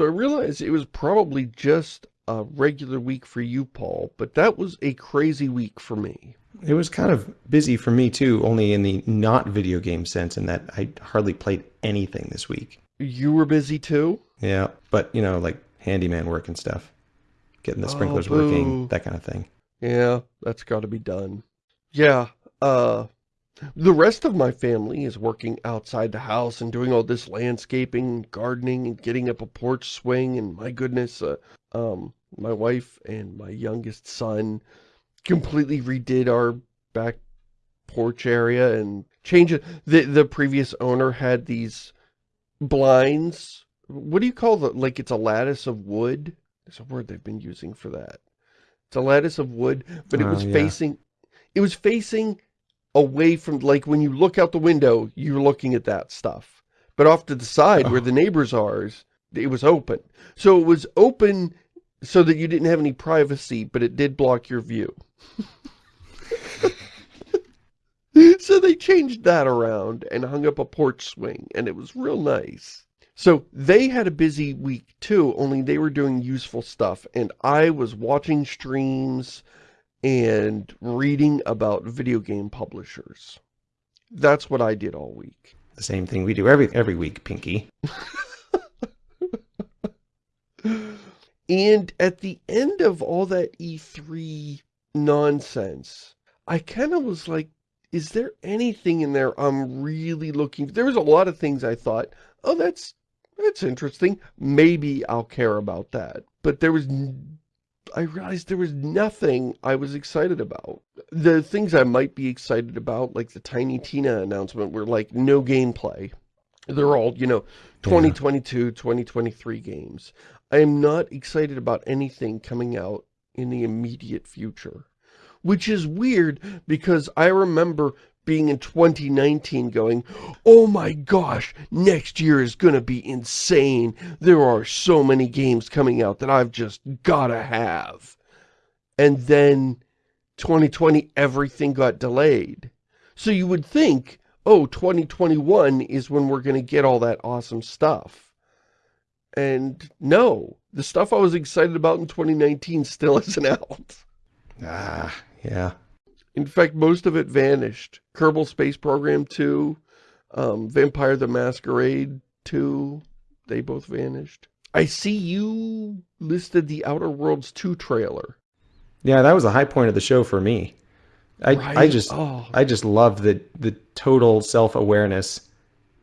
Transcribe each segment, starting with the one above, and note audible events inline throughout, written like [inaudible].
So I realized it was probably just a regular week for you, Paul, but that was a crazy week for me. It was kind of busy for me too, only in the not video game sense in that I hardly played anything this week. You were busy too? Yeah, but you know, like handyman work and stuff. Getting the sprinklers oh, working, that kind of thing. Yeah, that's got to be done. Yeah, uh, the rest of my family is working outside the house and doing all this landscaping, gardening, and getting up a porch swing, and my goodness, uh, um, my wife and my youngest son completely redid our back porch area and changed it. The, the previous owner had these blinds. What do you call the, like it's a lattice of wood? There's a word they've been using for that. It's a lattice of wood, but it was yeah. facing, it was facing away from, like when you look out the window, you're looking at that stuff. But off to the side oh. where the uh-huh. neighbors are, it was open. So it was open so that you didn't have any privacy, but it did block your view. [laughs] so they changed that around and hung up a porch swing, and it was real nice. So they had a busy week too, only they were doing useful stuff, and I was watching streams and reading about video game publishers. That's what I did all week. The same thing we do every every week, Pinky. [laughs] And at the end of all that E3 nonsense, I kind of was like, is there anything in there I'm really looking There was a lot of things I thought, oh, that's that's interesting. Maybe I'll care about that. But there was, I realized there was nothing I was excited about. The things I might be excited about, like the Tiny Tina announcement, were like no gameplay. They're all, you know, 2022, yeah. 2023 games. I am not excited about anything coming out in the immediate future. Which is weird because I remember being in 2019 going, oh my gosh, next year is going to be insane. There are so many games coming out that I've just got to have. And then 2020, everything got delayed. So you would think, oh, 2021 is when we're going to get all that awesome stuff. And no, the stuff I was excited about in 2019 still [laughs] isn't out. Ah, yeah. In fact, most of it vanished. Kerbal Space Program 2, um, Vampire the Masquerade 2, they both vanished. I see you listed the Outer Worlds 2 trailer. Yeah, that was a high point of the show for me. I right? I just oh. I just love the the total self-awareness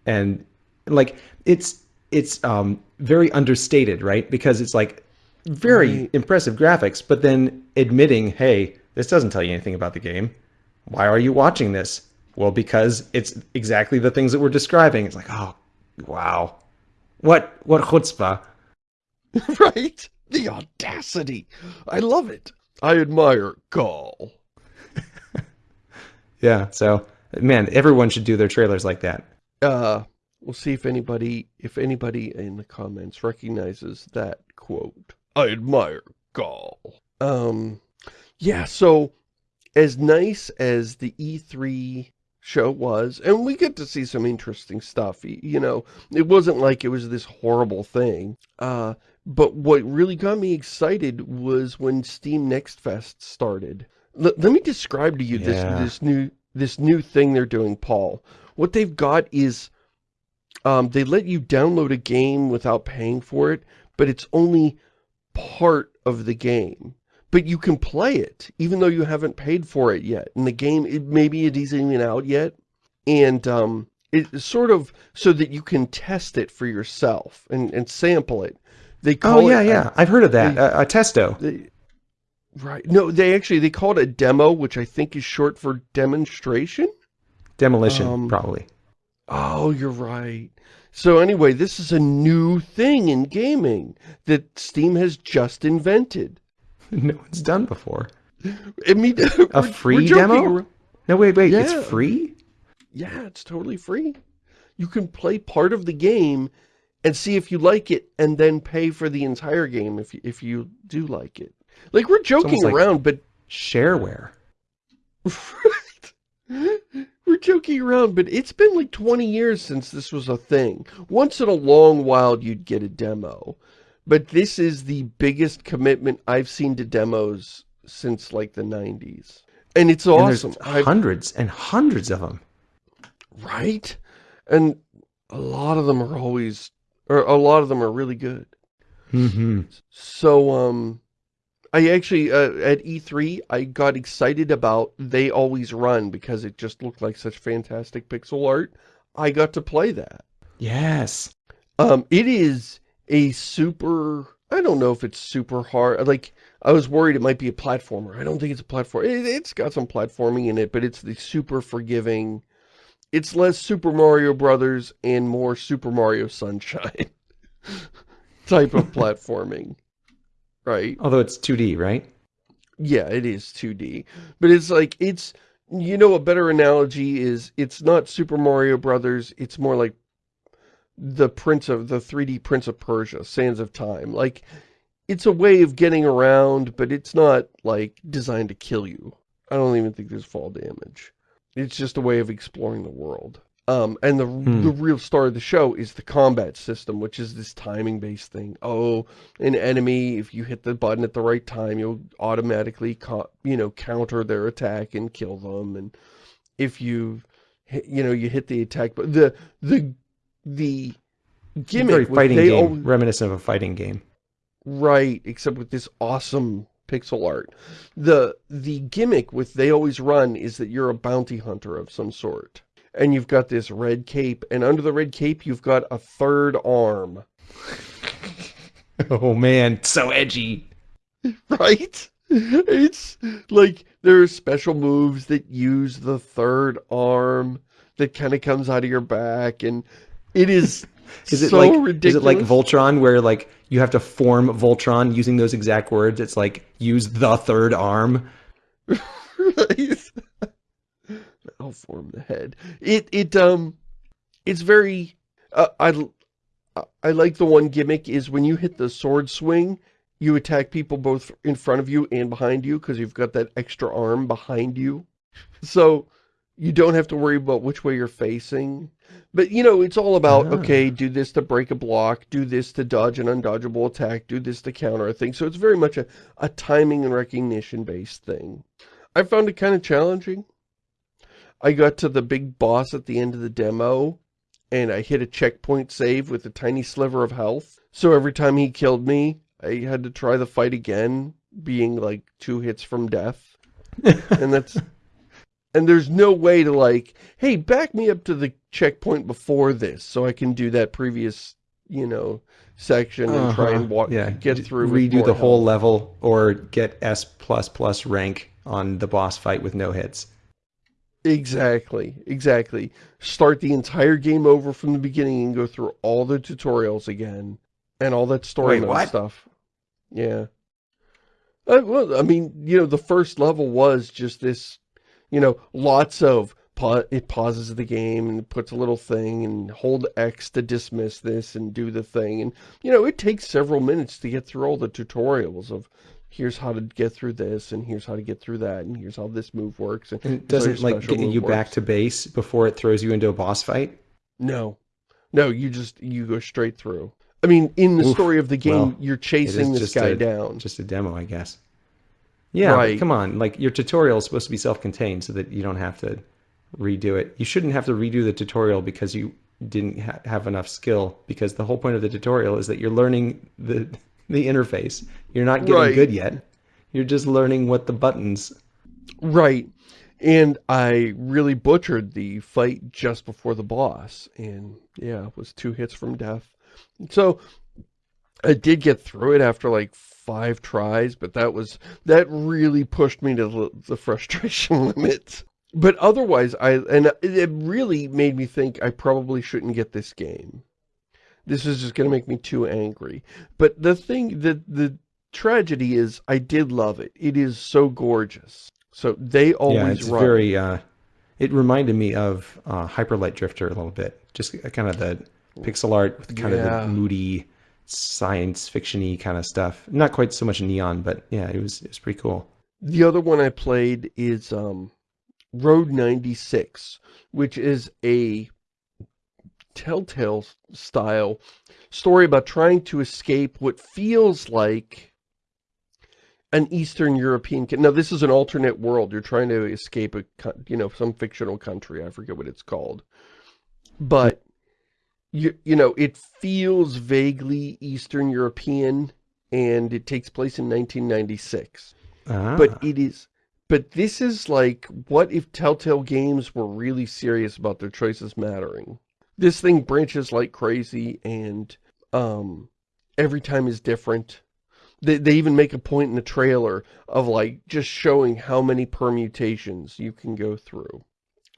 and like it's it's um, very understated, right? Because it's like very right. impressive graphics, but then admitting, hey, this doesn't tell you anything about the game. Why are you watching this? Well, because it's exactly the things that we're describing. It's like, oh, wow. What, what chutzpah. [laughs] right? The audacity. I love it. I admire Gall. [laughs] yeah, so, man, everyone should do their trailers like that. Uh, We'll see if anybody, if anybody in the comments recognizes that quote. I admire Gall. Um, yeah, so as nice as the E3 show was, and we get to see some interesting stuff, you know, it wasn't like it was this horrible thing. Uh, but what really got me excited was when Steam Next Fest started. L let me describe to you yeah. this, this new, this new thing they're doing, Paul. What they've got is um, they let you download a game without paying for it, but it's only part of the game. But you can play it, even though you haven't paid for it yet. And the game, it, maybe it isn't even out yet. And um, it's sort of so that you can test it for yourself and, and sample it. They call oh, yeah, it, yeah. I've heard of that. They, a, a testo. They, right. No, they actually, they call it a demo, which I think is short for demonstration. Demolition, um, probably. Oh, you're right. So anyway, this is a new thing in gaming that Steam has just invented. [laughs] No one's done before. I mean, [laughs] a free demo? No, wait, wait, yeah. it's free? Yeah, it's totally free. You can play part of the game and see if you like it and then pay for the entire game if you, if you do like it. Like, we're joking around, like but... Shareware. right? [laughs] We're joking around, but it's been like 20 years since this was a thing. Once in a long while, you'd get a demo. But this is the biggest commitment I've seen to demos since like the 90s. And it's awesome. And hundreds and hundreds of them. Right? And a lot of them are always, or a lot of them are really good. Mm -hmm. So, um, I actually, uh, at E3, I got excited about They Always Run because it just looked like such fantastic pixel art. I got to play that. Yes. Um, it is a super, I don't know if it's super hard, like, I was worried it might be a platformer. I don't think it's a platform. It, it's got some platforming in it, but it's the super forgiving, it's less Super Mario Brothers and more Super Mario Sunshine [laughs] type of platforming, right? Although it's 2D, right? Yeah, it is 2D. But it's like, it's, you know, a better analogy is it's not Super Mario Brothers, it's more like the Prince of, the 3D Prince of Persia, Sands of Time. Like, it's a way of getting around, but it's not, like, designed to kill you. I don't even think there's fall damage. It's just a way of exploring the world. Um, and the, hmm. the real star of the show is the combat system, which is this timing-based thing. Oh, an enemy, if you hit the button at the right time, you'll automatically, you know, counter their attack and kill them. And if you, you know, you hit the attack, but the, the, the gimmick... Very fighting game, always, reminiscent of a fighting game. Right, except with this awesome pixel art. The, the gimmick with They Always Run is that you're a bounty hunter of some sort and you've got this red cape, and under the red cape, you've got a third arm. [laughs] oh man, so edgy. [laughs] Right? It's like there are special moves that use the third arm that kind of comes out of your back, and it is is it so like ridiculous. is it like Voltron where like you have to form Voltron using those exact words? It's like use the third arm. [laughs] right i form the head. It, it, um, it's very, uh, I, I like the one gimmick is when you hit the sword swing, you attack people both in front of you and behind you because you've got that extra arm behind you. So you don't have to worry about which way you're facing. But, you know, it's all about, ah. okay, do this to break a block, do this to dodge an undodgeable attack, do this to counter a thing. So it's very much a, a timing and recognition-based thing. I found it kind of challenging. I got to the big boss at the end of the demo, and I hit a checkpoint save with a tiny sliver of health. So every time he killed me, I had to try the fight again, being like two hits from death. and that's... [laughs] And there's no way to like, hey, back me up to the checkpoint before this so I can do that previous, you know, section and uh -huh. try and uh-huh. walk, yeah. get through Redo the whole level or get S++ plus rank on the boss fight with no hits. Exactly, exactly. Start the entire game over from the beginning and go through all the tutorials again. And all that story Wait, mode stuff. Yeah. Uh, well, I mean, you know, the first level was just this, you know, lots of, it pauses the game and puts a little thing and hold X to dismiss this and do the thing. And, you know, it takes several minutes to get through all the tutorials of here's how to get through this, and here's how to get through that, and here's how this move works. And, and it doesn't like get you works. back to base before it throws you into a boss fight? No. No, you just, you go straight through. I mean, in the Oof, story of the game, well, you're chasing this guy a, down. Just a demo, I guess. Yeah, right. come on. Like, your tutorial is supposed to be self-contained so that you don't have to redo it. You shouldn't have to redo the tutorial because you didn't ha have enough skill because the whole point of the tutorial is that you're learning the [laughs] the interface. You're not getting right. good yet. You're just learning what the buttons. Right. And I really butchered the fight just before the boss. And yeah, it was two hits from death. So I did get through it after like five tries, but that was, that really pushed me to the, frustration [laughs] limit. But otherwise, I, and it really made me think I probably shouldn't get this game. This is just going to make me too angry. But the thing, the, the tragedy is I did love it. It is so gorgeous. So they always yeah, it's run. very, uh, it reminded me of uh, Hyper Light Drifter a little bit. Just kind of the pixel art with kind yeah. of the moody science fiction-y kind of stuff. Not quite so much neon, but yeah, it was, it was pretty cool. The other one I played is um, Road 96, which is a Telltale style story about trying to escape what feels like an Eastern European... Now, this is an alternate world. You're trying to escape, a you know, some fictional country. I forget what it's called. But, you, you know, it feels vaguely Eastern European, and it takes place in 1996. Ah. But it is... But this is like, what if Telltale Games were really serious about their choices mattering? This thing branches like crazy, and um, every time is different they, they even make a point in the trailer of like just showing how many permutations you can go through.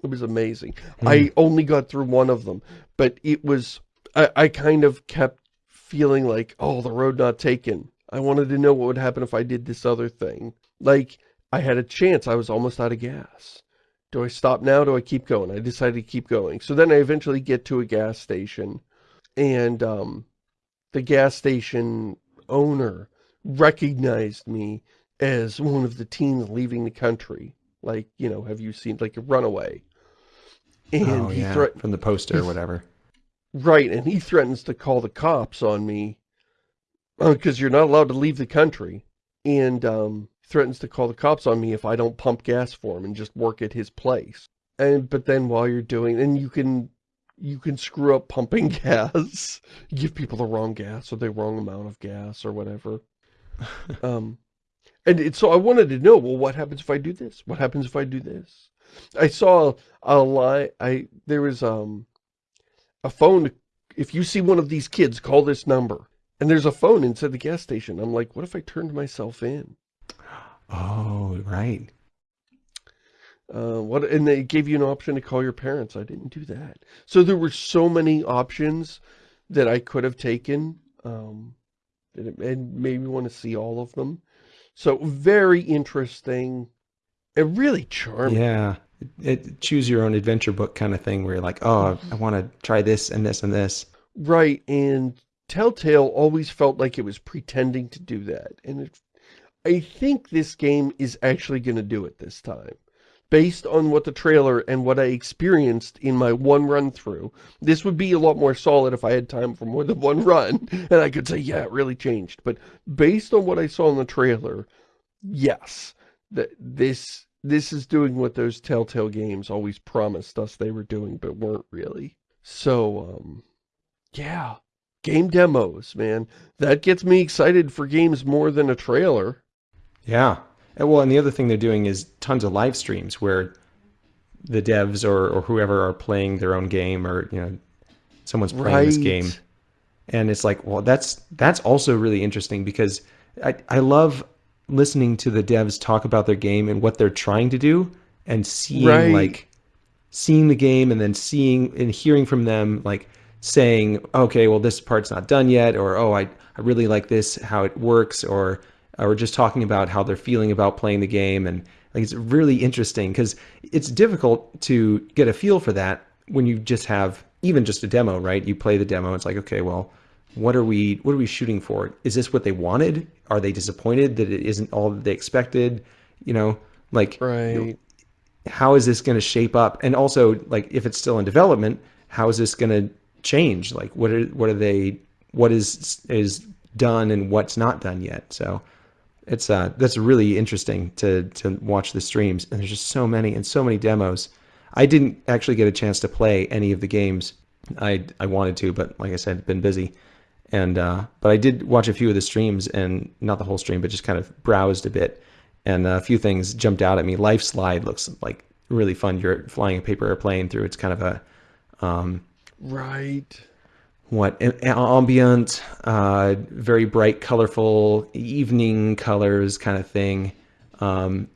It was amazing. Hmm. I only got through one of them, but it was, I, I kind of kept feeling like, oh, the road not taken. I wanted to know what would happen if I did this other thing. Like, I had a chance. I was almost out of gas. Do I stop now? Do I keep going? I decided to keep going. So then I eventually get to a gas station and um, the gas station owner recognized me as one of the teens leaving the country. Like, you know, have you seen, like, a runaway? And oh, he yeah, from the poster or whatever. Right, and he threatens to call the cops on me because uh, you're not allowed to leave the country. And um, threatens to call the cops on me if I don't pump gas for him and just work at his place. And But then while you're doing, and you can you can screw up pumping [laughs] gas, give people the wrong gas or the wrong amount of gas or whatever. [laughs] um, and it, so I wanted to know, well, what happens if I do this? What happens if I do this? I saw a lie. I there was um a phone. If you see one of these kids, call this number. And there's a phone inside the gas station. I'm like, what if I turned myself in? Oh, right. Uh, what and they gave you an option to call your parents. I didn't do that. So there were so many options that I could have taken. Um, and maybe want to see all of them. So very interesting and really charming. Yeah. It, it, choose your own adventure book kind of thing where you're like, oh, I want to try this and this and this. Right. And Telltale always felt like it was pretending to do that. And it, I think this game is actually going to do it this time based on what the trailer and what I experienced in my one run through, this would be a lot more solid if I had time for more than one run, [laughs] and I could say, yeah, it really changed. But based on what I saw in the trailer, yes, that this this is doing what those Telltale games always promised us they were doing, but weren't really. So, um, yeah, game demos, man. That gets me excited for games more than a trailer. Yeah, and well, and the other thing they're doing is tons of live streams where the devs or, or whoever are playing their own game or, you know, someone's playing right. this game. And it's like, well, that's that's also really interesting because I, I love listening to the devs talk about their game and what they're trying to do and seeing right. like seeing the game and then seeing and hearing from them like saying, okay, well, this part's not done yet, or, oh, I, I really like this, how it works, or or just talking about how they're feeling about playing the game. And like, it's really interesting because it's difficult to get a feel for that when you just have even just a demo, right? You play the demo. It's like, okay, well, what are we, what are we shooting for? Is this what they wanted? Are they disappointed that it isn't all that they expected? You know, like, right. You know, how is this going to shape up? And also like, if it's still in development, how is this going to change? Like, what are, what are they, what is, is done and what's not done yet? So it's uh that's really interesting to to watch the streams and there's just so many and so many demos i didn't actually get a chance to play any of the games i i wanted to but like i said been busy and uh but i did watch a few of the streams and not the whole stream but just kind of browsed a bit. And a few things jumped out at me. Lifeslide looks like really fun. You're flying a paper airplane through. It's kind of a um right. what ambient, uh, very bright, colorful, evening colors kind of thing, um,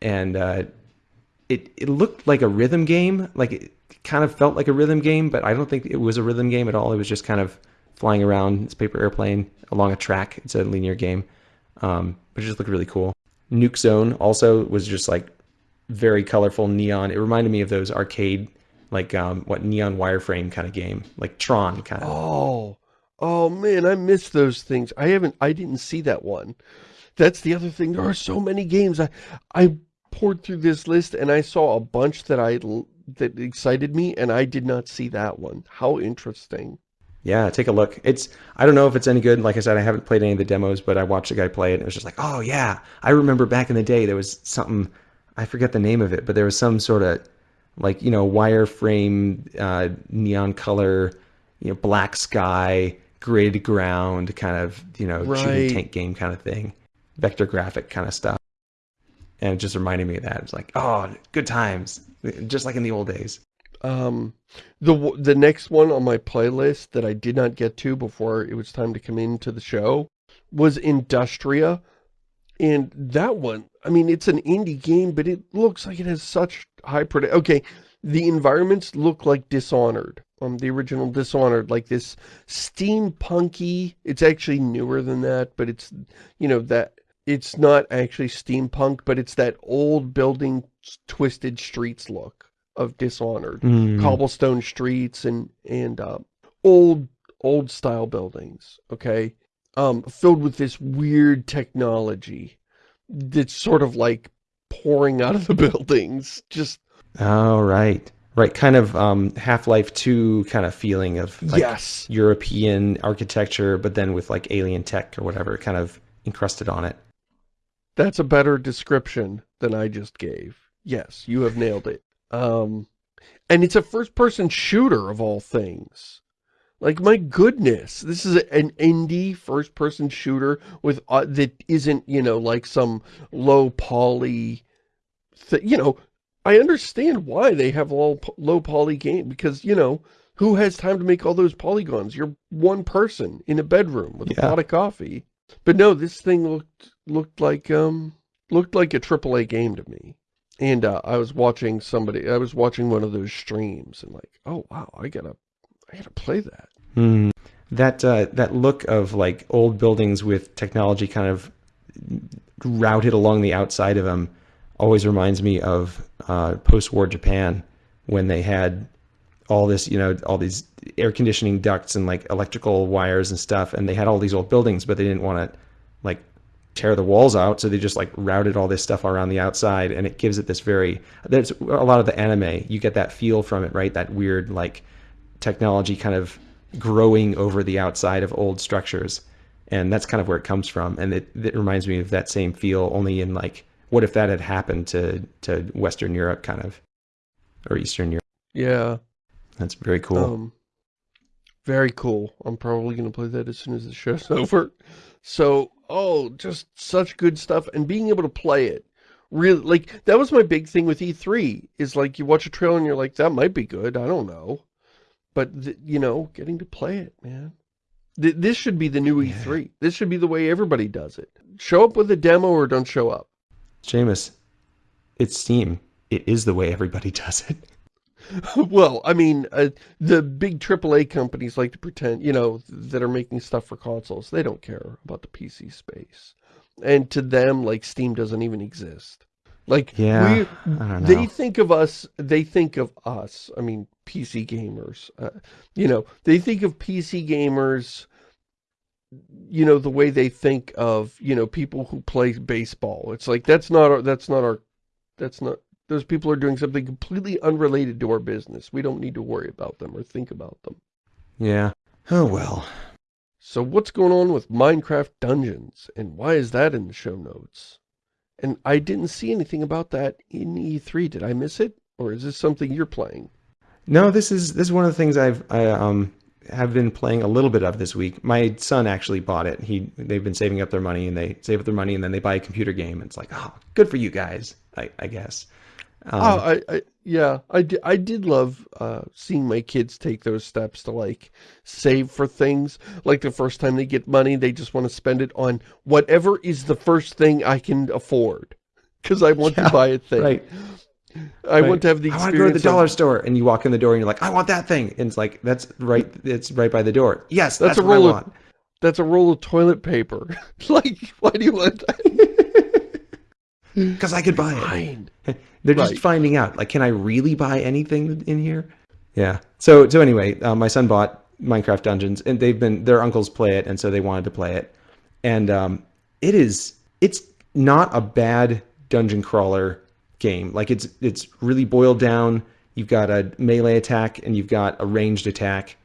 and uh, it it looked like a rhythm game. Like it kind of felt like a rhythm game, but I don't think it was a rhythm game at all. It was just kind of flying around this paper airplane along a track. It's a linear game, um, but it just looked really cool. Nuke Zone also was just like very colorful neon. It reminded me of those arcade like um, what neon wireframe kind of game, like Tron kind of. Oh, oh man, I miss those things. I haven't, I didn't see that one. That's the other thing. There are so many games. I, I poured through this list and I saw a bunch that I that excited me, and I did not see that one. How interesting. Yeah, take a look. It's I don't know if it's any good. Like I said, I haven't played any of the demos, but I watched a guy play it and it was just like, oh yeah. I remember back in the day there was something I forget the name of it, but there was some sort of like, you know, wireframe, uh, neon color, you know, black sky, grid ground kind of, you know, right. shooting tank game kind of thing. Vector graphic kind of stuff. And it just reminded me of that. It's like, oh, good times. Just like in the old days. Um, the the next one on my playlist that I did not get to before it was time to come into the show was Industria. And that one, I mean, it's an indie game, but it looks like it has such high production. Okay, the environments look like Dishonored. Um, the original Dishonored, like this steampunky, it's actually newer than that, but it's, you know, that, it's not actually steampunk, but it's that old building twisted streets look of Dishonored. Mm. Cobblestone streets and, and, uh, old, old style buildings, okay? Um, filled with this weird technology that's sort of like pouring out of the [laughs] buildings. Just. Oh, right. Right, kind of um, Half-Life 2 kind of feeling of like yes. European architecture, but then with like alien tech or whatever kind of encrusted on it. That's a better description than I just gave. Yes, you have nailed it. Um, and it's a first-person shooter of all things. Like, my goodness, this is an indie first-person shooter with uh, that isn't, you know, like some low poly, you know, I understand why they have all low poly game, because, you know, who has time to make all those polygons? You're one person in a bedroom with yeah. a pot of coffee. But no, this thing looked, looked like, um, looked like a AAA game to me. And uh, I was watching somebody, I was watching one of those streams and like, oh wow, I gotta, I gotta play that. Mm. That, uh, that look of like old buildings with technology kind of routed along the outside of them always reminds me of uh, post-war Japan when they had all this, you know, all these air conditioning ducts and like electrical wires and stuff, and they had all these old buildings, but they didn't want to like tear the walls out, so they just like routed all this stuff around the outside, and it gives it this very. There's a lot of the anime. You get that feel from it, right? That weird like technology kind of growing over the outside of old structures, and that's kind of where it comes from. And it, it reminds me of that same feel, only in like what if that had happened to to Western Europe, kind of, or Eastern Europe? Yeah, that's very cool. Um, very cool. I'm probably going to play that as soon as the show's [laughs] over. So, oh, just such good stuff. And being able to play it, really, like, that was my big thing with E3, is like, you watch a trailer and you're like, that might be good, I don't know. But, you know, getting to play it, man. Th this should be the new yeah. E3. This should be the way everybody does it. Show up with a demo or don't show up. Shamus, it's Steam. It is the way everybody [laughs] does it. [laughs] well, I mean, uh, the big AAA companies like to pretend, you know, that are making stuff for consoles. They don't care about the PC space. And to them, like, Steam doesn't even exist. Like, yeah, we, they think of us, they think of us, I mean, PC gamers, uh, you know, they think of PC gamers, you know, the way they think of, you know, people who play baseball. It's like, that's not our, that's not our, that's not, those people are doing something completely unrelated to our business. We don't need to worry about them or think about them. Yeah. Oh, well. So what's going on with Minecraft Dungeons? And why is that in the show notes? And I didn't see anything about that in E3. Did I miss it? Or is this something you're playing? No, this is this is one of the things I've I um have been playing a little bit of this week. My son actually bought it. He they've been saving up their money and they save up their money and then they buy a computer game. It's like, oh, good for you guys, I, I guess. Um, oh, I, I, yeah, I did, I did love uh, seeing my kids take those steps to like save for things. Like the first time they get money, they just want to spend it on whatever is the first thing I can afford. Because I want yeah, to buy a thing. Right. I right. want to have the experience. I want to go to the dollar store, and you walk in the door, and you're like, "I want that thing," and it's like, "That's right. It's right by the door." Yes, that's, that's a roll of. That's a roll of toilet paper. [laughs] like, why do you want that? [laughs] Because I could buy it. Fine. [laughs] They're just right. finding out, like, can I really buy anything in here? Yeah. So, so anyway, uh, my son bought Minecraft Dungeons, and they've been their uncles play it, and so they wanted to play it, and um, it is it's not a bad dungeon crawler game. Like it's it's really boiled down. you've got a melee attack and you've got a ranged attack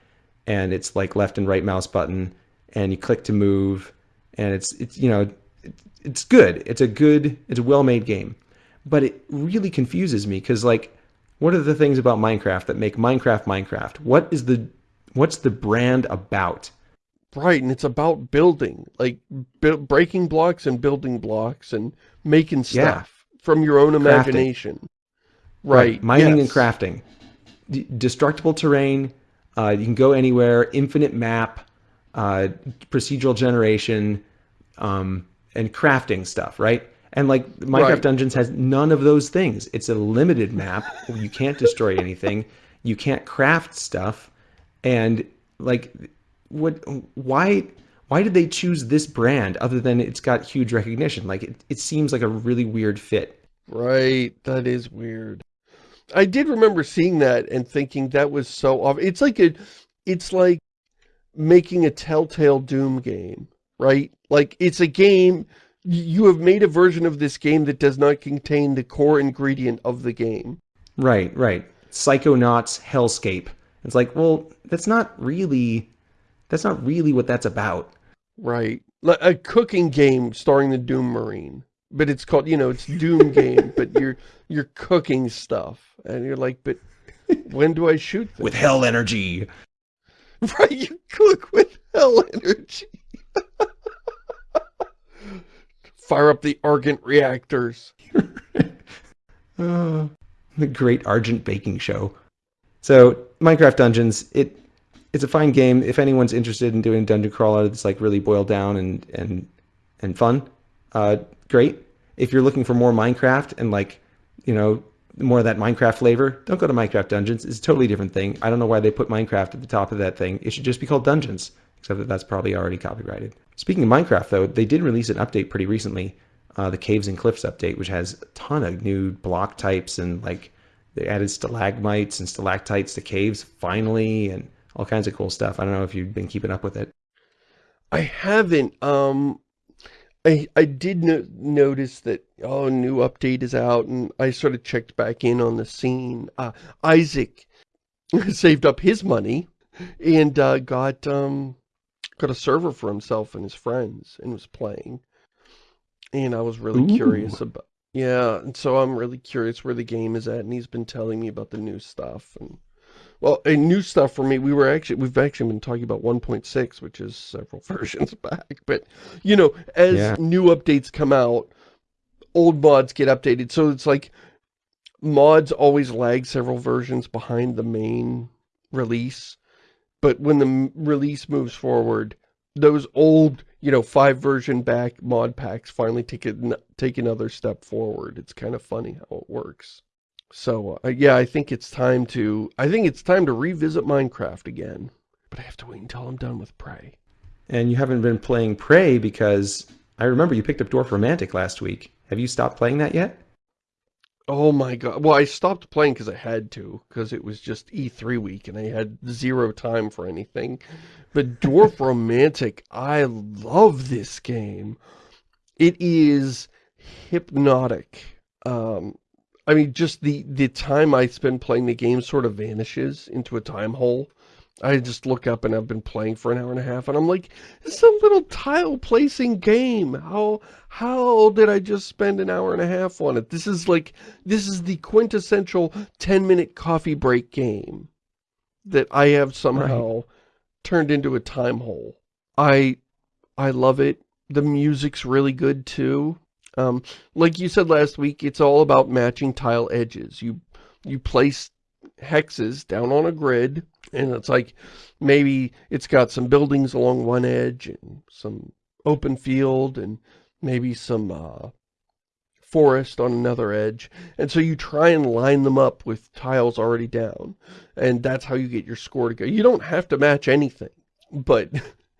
and it's like left and right mouse button and you click to move and it's it's you know it's good it's a good it's a well-made game but it really confuses me because like what are the things about minecraft that make minecraft minecraft what is the what's the brand about right and it's about building like breaking blocks and building blocks and making stuff yeah. from your own imagination right, right. mining yes. and crafting D destructible terrain uh, you can go anywhere infinite map uh, procedural generation um, and crafting stuff, right? And like Minecraft right. Dungeons has none of those things. It's a limited map. you can't destroy anything. You can't craft stuff. And like what why why did they choose this brand other than it's got huge recognition? Like it, it seems like a really weird fit. Right. That is weird. I did remember seeing that and thinking that was so off. It's like a it's like making a Telltale Doom game, right? Like, it's a game, you have made a version of this game that does not contain the core ingredient of the game. Right, right. Psychonauts Hellscape. It's like, well, that's not really, that's not really what that's about. Right. Like A cooking game starring the Doom Marine. But it's called, you know, it's Doom game, [laughs] but you're, you're cooking stuff. And you're like, but when do I shoot With hell energy. [laughs] Right, you cook with hell energy. Fire up the Argent reactors. [laughs] uh, the great Argent baking show. So, Minecraft Dungeons, it it's a fine game. If anyone's interested in doing dungeon crawler that's like really boiled down and and and fun, uh, great. If you're looking for more Minecraft and like, you know, more of that Minecraft flavor, don't go to Minecraft Dungeons. It's a totally different thing. I don't know why they put Minecraft at the top of that thing. It should just be called Dungeons, except that that's probably already copyrighted. Speaking of Minecraft, though, they did release an update pretty recently, uh, the Caves and Cliffs update, which has a ton of new block types and like they added stalagmites and stalactites to caves finally and all kinds of cool stuff. I don't know if you've been keeping up with it. I haven't. Um, I, I did no notice that, oh, new update is out, and I sort of checked back in on the scene. Uh, Isaac [laughs] saved up his money and uh, got um, got a server for himself and his friends and was playing. And I was really Ooh. curious about, yeah, and so I'm really curious where the game is at, and he's been telling me about the new stuff, and well, a new stuff for me, we were actually, we've actually been talking about 1.6, which is several [laughs] versions back. But, you know, as yeah. new updates come out, old mods get updated. So it's like mods always lag several versions behind the main release. But when the release moves forward, those old, you know, five version back mod packs finally take, a, take another step forward. It's kind of funny how it works. So, uh, yeah, I think it's time to, I think it's time to revisit Minecraft again. But I have to wait until I'm done with Prey. And you haven't been playing Prey because I remember you picked up Dorfromantik last week. Have you stopped playing that yet? Oh my god. Well, I stopped playing because I had to, because it was just E3 week and I had zero time for anything. But Dwarf [laughs] Romantic, I love this game. It is hypnotic. Um, I mean, just the, the time I spend playing the game sort of vanishes into a time hole. I just look up and I've been playing for an hour and a half and I'm like, it's a little tile placing game. How, how did I just spend an hour and a half on it? This is like, this is the quintessential 10 minute coffee break game that I have somehow right. turned into a time hole. I, I love it. The music's really good too. Um, like you said last week, it's all about matching tile edges. You, you place hexes down on a grid, and it's like maybe it's got some buildings along one edge and some open field and maybe some uh, forest on another edge. And so you try and line them up with tiles already down. And that's how you get your score to go. You don't have to match anything, but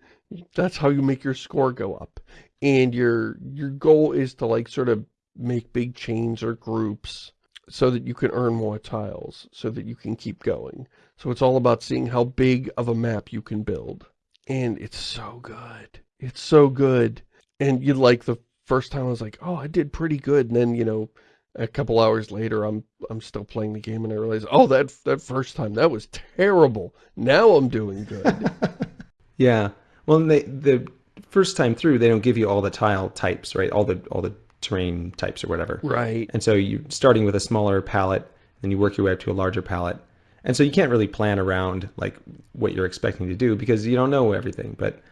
[laughs] that's how you make your score go up and your your goal is to like sort of make big chains or groups so that you can earn more tiles so that you can keep going so it's all about seeing how big of a map you can build and it's so good it's so good and you like the first time I was like oh I did pretty good and then you know a couple hours later, I'm I'm still playing the game and I realize, oh, that that first time, that was terrible. Now I'm doing good. [laughs] yeah. Well, they, the first time through, they don't give you all the tile types, right? All the all the terrain types or whatever. Right. And so you're starting with a smaller palette, then you work your way up to a larger palette. And so you can't really plan around like what you're expecting to do because you don't know everything. But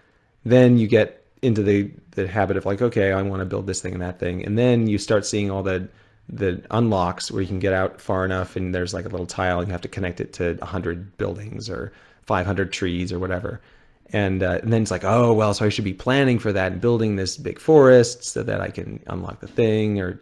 then you get into the, the habit of like, okay, I want to build this thing and that thing. And then you start seeing all the the unlocks where you can get out far enough and there's like a little tile and you have to connect it to 100 buildings or 500 trees or whatever. And, uh, and then it's like, oh, well, so I should be planning for that and building this big forest so that I can unlock the thing or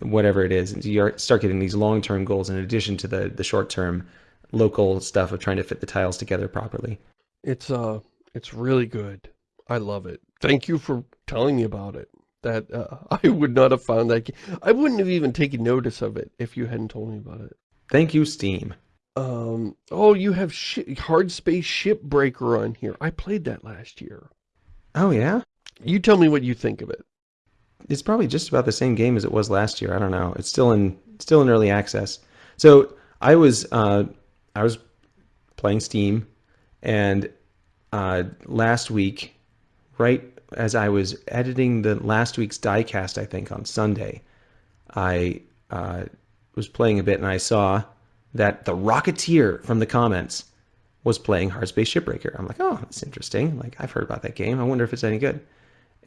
whatever it is. And you start getting these long-term goals in addition to the, the short-term local stuff of trying to fit the tiles together properly. It's, uh, it's really good. I love it. Thank you for telling me about it. That, uh, [laughs] I would not have found that. I wouldn't have even taken notice of it if you hadn't told me about it. Thank you, Steam. Um, oh, you have Hard Space Shipbreaker on here. I played that last year. Oh, yeah? You tell me what you think of it. It's probably just about the same game as it was last year. I don't know. It's still in still in early access. So I was uh, I was playing Steam, and uh, last week, right as I was editing the last week's diecast, I think on Sunday, I uh, was playing a bit and I saw that the Rocketeer from the comments was playing Hard Space Shipbreaker. I'm like, oh, that's interesting. Like, I've heard about that game. I wonder if it's any good.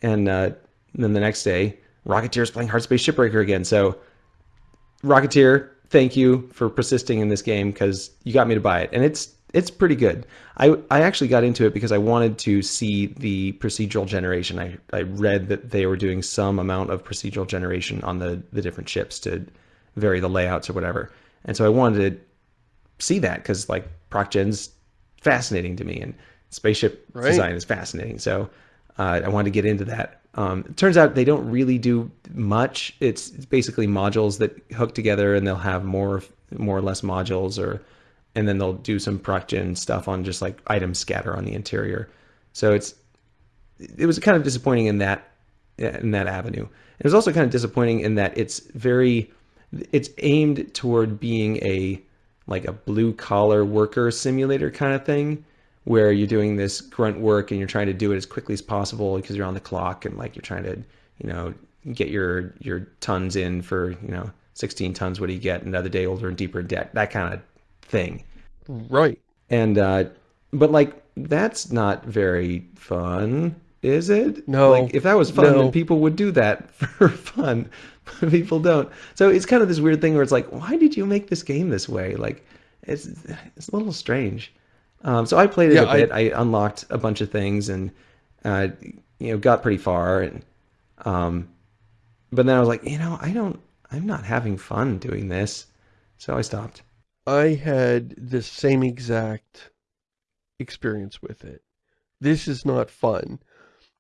And uh, then the next day, Rocketeer's playing Hard Space Shipbreaker again. So, Rocketeer, thank you for persisting in this game because you got me to buy it. And it's it's pretty good. I, I actually got into it because I wanted to see the procedural generation. I, I read that they were doing some amount of procedural generation on the, the different ships to vary the layouts or whatever. And so I wanted to see that because like ProcGen's fascinating to me and spaceship right. design is fascinating. So uh, I wanted to get into that. Um, it turns out they don't really do much. It's, it's basically modules that hook together and they'll have more more or less modules or and then they'll do some ProcGen stuff on just like item scatter on the interior. So it's it was kind of disappointing in that in that avenue. It was also kind of disappointing in that it's very it's aimed toward being a like a blue collar worker simulator kind of thing where you're doing this grunt work and you're trying to do it as quickly as possible because you're on the clock and like you're trying to you know get your your tons in for you know 16 tons what do you get? Another day older and deeper debt that kind of thing. Right. And uh but like that's not very fun is it? No. Like if that was fun no. then people would do that [laughs] for fun [laughs] people don't. So it's kind of this weird thing where it's like, why did you make this game this way? Like, it's it's a little strange. Um, so I played it yeah, a bit. I, I, unlocked a bunch of things and uh, you know got pretty far. And um, but then I was like, you know, I don't. I'm not having fun doing this, so I stopped. I had the same exact experience with it. This is not fun.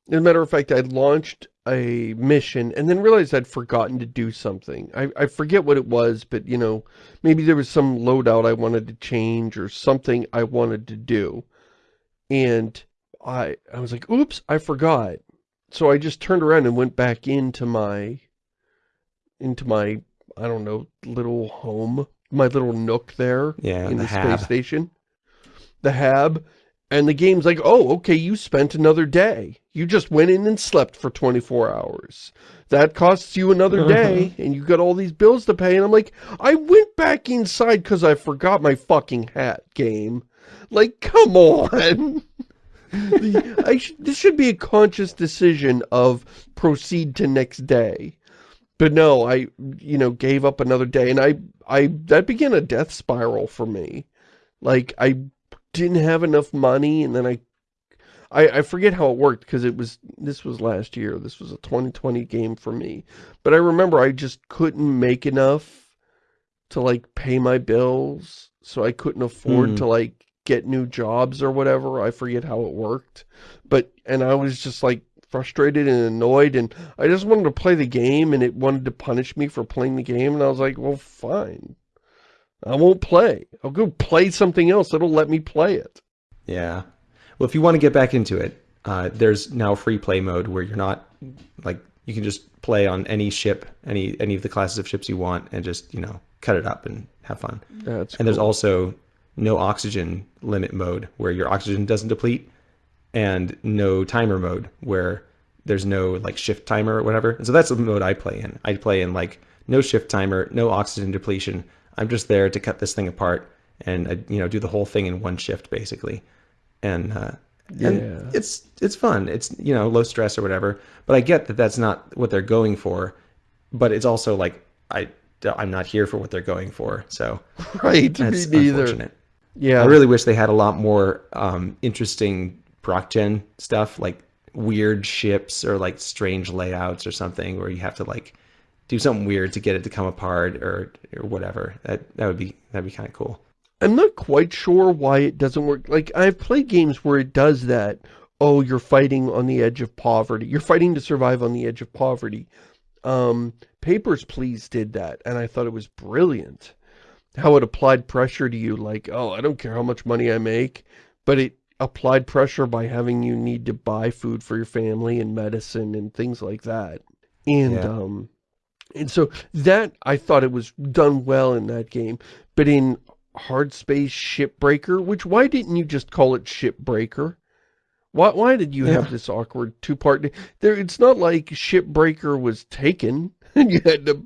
As a matter of fact, I launched a mission and then realized I'd forgotten to do something. I, I forget what it was, but, you know, maybe there was some loadout I wanted to change or something I wanted to do. And I, I was like, oops, I forgot. So I just turned around and went back into my, into my, I don't know, little home, my little nook there yeah, in the, the space station. The hab. And the game's like, oh, okay, you spent another day. You just went in and slept for 24 hours. That costs you another mm-hmm. day, and you got all these bills to pay. And I'm like, I went back inside because I forgot my fucking hat game. Like, come on. [laughs] I sh this should be a conscious decision of proceed to next day. But no, I, you know, gave up another day. And I, I, that began a death spiral for me. Like, I didn't have enough money and then I I, I forget how it worked because it was this was last year. This was a 2020 game for me. But I remember I just couldn't make enough to like pay my bills. So I couldn't afford mm. to like get new jobs or whatever. I forget how it worked. But and I was just like frustrated and annoyed and I just wanted to play the game and it wanted to punish me for playing the game and I was like, well fine. I won't play. I'll go play something else that'll let me play it. Yeah. Well, if you want to get back into it, uh, there's now free play mode where you're not like you can just play on any ship, any any of the classes of ships you want, and just you know cut it up and have fun. And cool. there's also no oxygen limit mode where your oxygen doesn't deplete, and no timer mode where there's no like shift timer or whatever. And so that's the mode I play in. I play in like no shift timer, no oxygen depletion. I'm just there to cut this thing apart and uh, you know do the whole thing in one shift basically. And uh, yeah. And it's it's fun. It's you know low stress or whatever. But I get that that's not what they're going for. But it's also like I I'm not here for what they're going for. So [laughs] right, that's me neither. Yeah, I really wish they had a lot more um, interesting proc gen stuff, like weird ships or like strange layouts or something, where you have to like do something weird to get it to come apart or or whatever. That that would be that'd be kind of cool. I'm not quite sure why it doesn't work. Like, I've played games where it does that. Oh, you're fighting on the edge of poverty. You're fighting to survive on the edge of poverty. Um, Papers, Please did that, and I thought it was brilliant. How it applied pressure to you, like, oh, I don't care how much money I make, but it applied pressure by having you need to buy food for your family and medicine and things like that. And, yeah. um, and so that, I thought it was done well in that game. But in Hardspace: Shipbreaker, which why didn't you just call it shipbreaker? Why, why did you yeah. have this awkward two-part? There, It's not like shipbreaker was taken [laughs] and you had to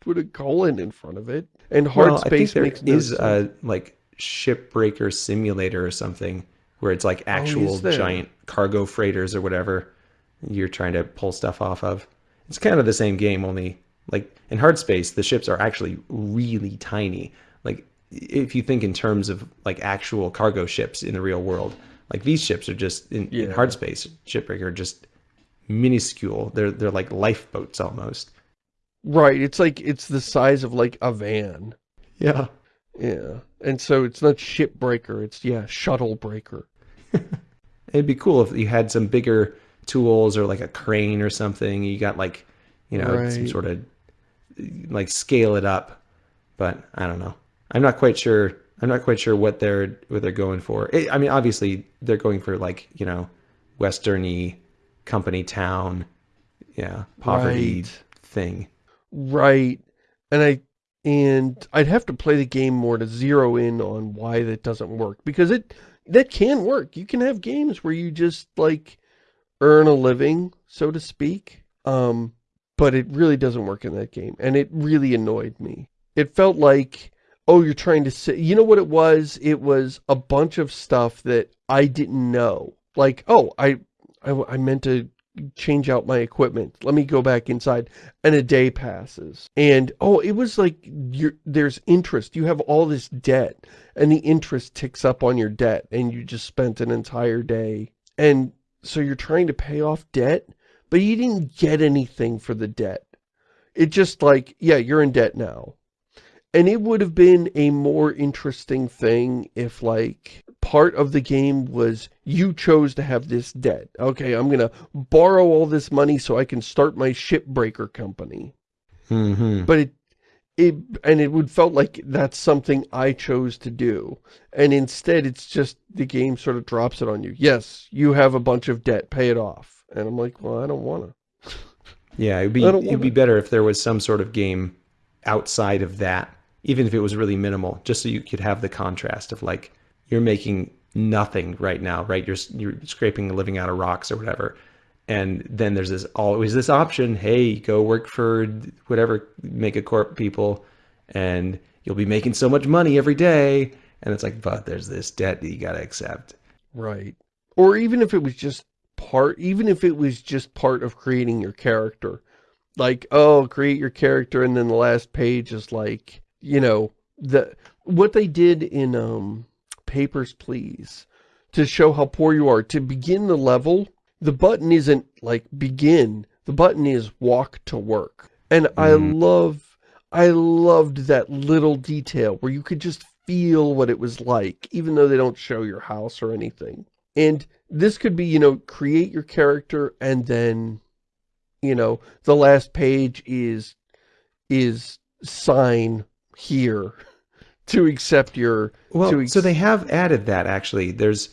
put a colon in front of it. And hard well, space makes no is a like shipbreaker simulator or something where it's like oh, actual oh, giant cargo freighters or whatever you're trying to pull stuff off of. It's kind of the same game, only like in hard space, the ships are actually really tiny. Like if you think in terms of like actual cargo ships in the real world, like these ships are just in, yeah. in hard space shipbreaker just minuscule. They're they're like lifeboats almost. Right. It's like it's the size of like a van. Yeah. Yeah. And so it's not shipbreaker. It's yeah shuttle breaker. [laughs] It'd be cool if you had some bigger tools or like a crane or something. You got like you know right. some sort of like scale it up. But I don't know. I'm not quite sure. I'm not quite sure what they're what they're going for. It, I mean, obviously they're going for like you know, westerny company town, yeah, poverty right. thing. Right, and I and I'd have to play the game more to zero in on why that doesn't work because it that can work. You can have games where you just like earn a living, so to speak. Um, but it really doesn't work in that game, and it really annoyed me. It felt like oh, you're trying to say, you know what it was? It was a bunch of stuff that I didn't know. Like, oh, I, I, I meant to change out my equipment. Let me go back inside. And a day passes. And, oh, it was like, there's interest. You have all this debt. And the interest ticks up on your debt. And you just spent an entire day. And so you're trying to pay off debt. But you didn't get anything for the debt. It just like, yeah, you're in debt now. And it would have been a more interesting thing if, like, part of the game was you chose to have this debt. Okay, I'm going to borrow all this money so I can start my shipbreaker company. Mm -hmm. But it, it, and it would felt like that's something I chose to do. And instead, it's just the game sort of drops it on you. Yes, you have a bunch of debt, pay it off. And I'm like, well, I don't want to. Yeah, it'd be, it'd be better if there was some sort of game outside of that even if it was really minimal, just so you could have the contrast of like, you're making nothing right now, right? You're, you're scraping a living out of rocks or whatever. And then there's this always this option, hey, go work for whatever make a corp people and you'll be making so much money every day. And it's like, but there's this debt that you got to accept. Right. Or even if it was just part, even if it was just part of creating your character, like, oh, create your character. And then the last page is like, you know, the what they did in um, Papers, Please, to show how poor you are, to begin the level, the button isn't like begin, the button is walk to work. And mm. I love, I loved that little detail where you could just feel what it was like, even though they don't show your house or anything. And this could be, you know, create your character and then, you know, the last page is, is sign here to accept your... Well, so they have added that, actually. There's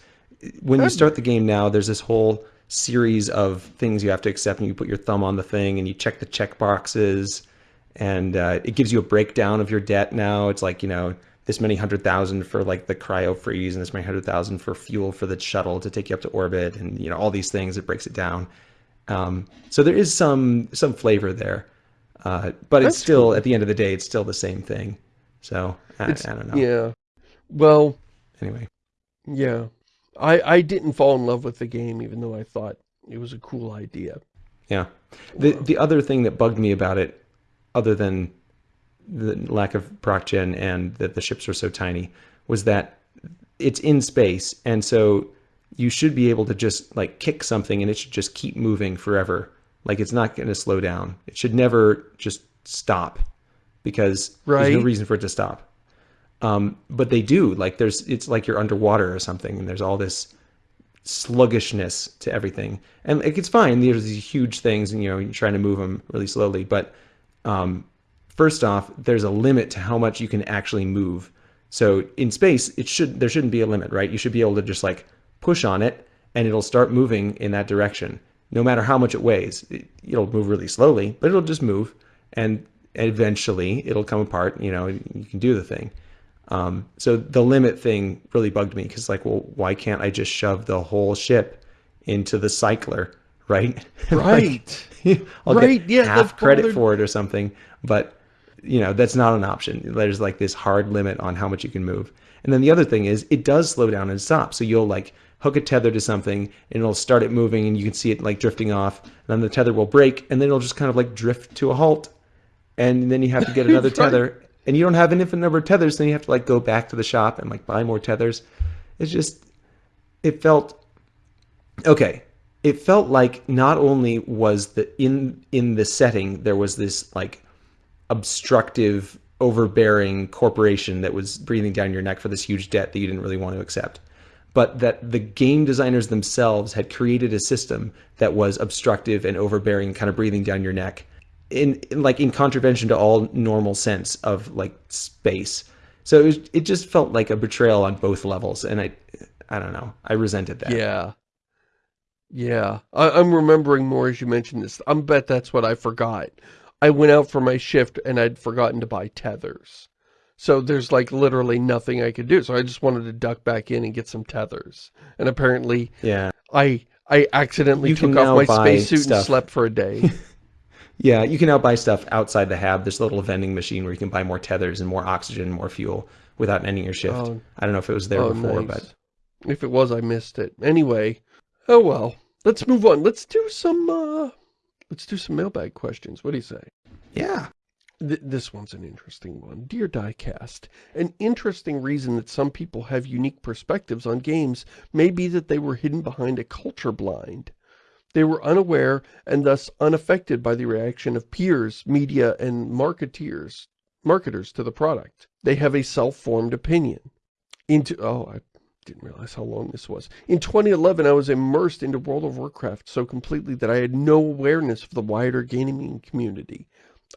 When you start the game now, there's this whole series of things you have to accept and you put your thumb on the thing and you check the check boxes and uh, it gives you a breakdown of your debt now. It's like, you know, this many hundred thousand for like the cryo freeze and this many hundred thousand for fuel for the shuttle to take you up to orbit and, you know, all these things, it breaks it down. Um, so there is some, some flavor there. Uh, but That's it's still, cool. at the end of the day, it's still the same thing. So I, I don't know. Yeah. Well, anyway. Yeah. I, I didn't fall in love with the game, even though I thought it was a cool idea. Yeah. The, the other thing that bugged me about it, other than the lack of proc gen and that the ships were so tiny, was that it's in space. And so you should be able to just like kick something and it should just keep moving forever. Like it's not going to slow down. It should never just stop because right. there's no reason for it to stop. Um, but they do like there's, it's like you're underwater or something. And there's all this sluggishness to everything. And like, it's fine. There's these huge things and, you know, you're trying to move them really slowly. But um, first off, there's a limit to how much you can actually move. So in space, it should there shouldn't be a limit, right? You should be able to just like push on it and it'll start moving in that direction. No matter how much it weighs, it, will move really slowly, but it'll just move and eventually it'll come apart, you know, you can do the thing. Um, so the limit thing really bugged me because like, well, why can't I just shove the whole ship into the cycler, right? [laughs] Right. like, [laughs] I'll right. get yeah, half credit for it or something, but you know, that's not an option. There's like this hard limit on how much you can move. And then the other thing is it does slow down and stop. So you'll like hook a tether to something and it'll start it moving and you can see it like drifting off. And then the tether will break and then it'll just kind of like drift to a halt. And then you have to get another [laughs] right. tether and you don't have an infinite number of tethers, then you have to like go back to the shop and like buy more tethers. It's just, it felt, okay. It felt like not only was the, in, in the setting, there was this like obstructive, overbearing corporation that was breathing down your neck for this huge debt that you didn't really want to accept, but that the game designers themselves had created a system that was obstructive and overbearing, kind of breathing down your neck in, in, like in contravention to all normal sense of like space. So it, was, it just felt like a betrayal on both levels, and I, I don't know, I resented that. Yeah, yeah. I, am remembering more as you mentioned this. I bet that's what I forgot. I went out for my shift and I'd forgotten to buy tethers. So there's like literally nothing I could do. So I just wanted to duck back in and get some tethers. And apparently, yeah, I I accidentally you took off my spacesuit and slept for a day. [laughs] Yeah, you can now buy stuff outside the hab. There's a little vending machine where you can buy more tethers and more oxygen and more fuel without ending your shift. Oh, I don't know if it was there oh, before, nice. but... If it was, I missed it. Anyway, oh well. Let's move on. Let's do some, uh... Let's do some mailbag questions. What do you say? Yeah. Th this one's an interesting one. Dear Diecast, an interesting reason that some people have unique perspectives on games may be that they were hidden behind a culture blind. They were unaware and thus unaffected by the reaction of peers, media, and marketeers, marketers to the product. They have a self-formed opinion. Into Oh, I didn't realize how long this was. In 2011, I was immersed into World of Warcraft so completely that I had no awareness of the wider gaming community.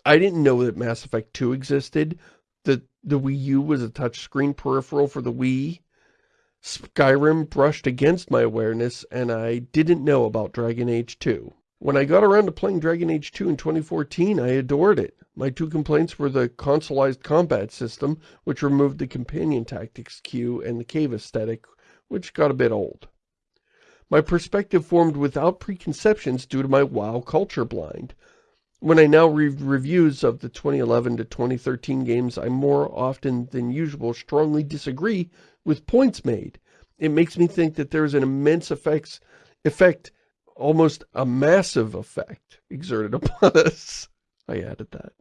I didn't know that Mass Effect 2 existed, that the Wii U was a touchscreen peripheral for the Wii, Skyrim brushed against my awareness, and I didn't know about Dragon Age 2. When I got around to playing Dragon Age 2 in 2014, I adored it. My two complaints were the consoleized combat system, which removed the companion tactics queue, and the cave aesthetic, which got a bit old. My perspective formed without preconceptions due to my WoW culture blind. When I now read reviews of the 2011 to 2013 games, I more often than usual strongly disagree with points made. It makes me think that there is an immense effects, effect, almost a massive effect exerted upon [laughs] us. I added that.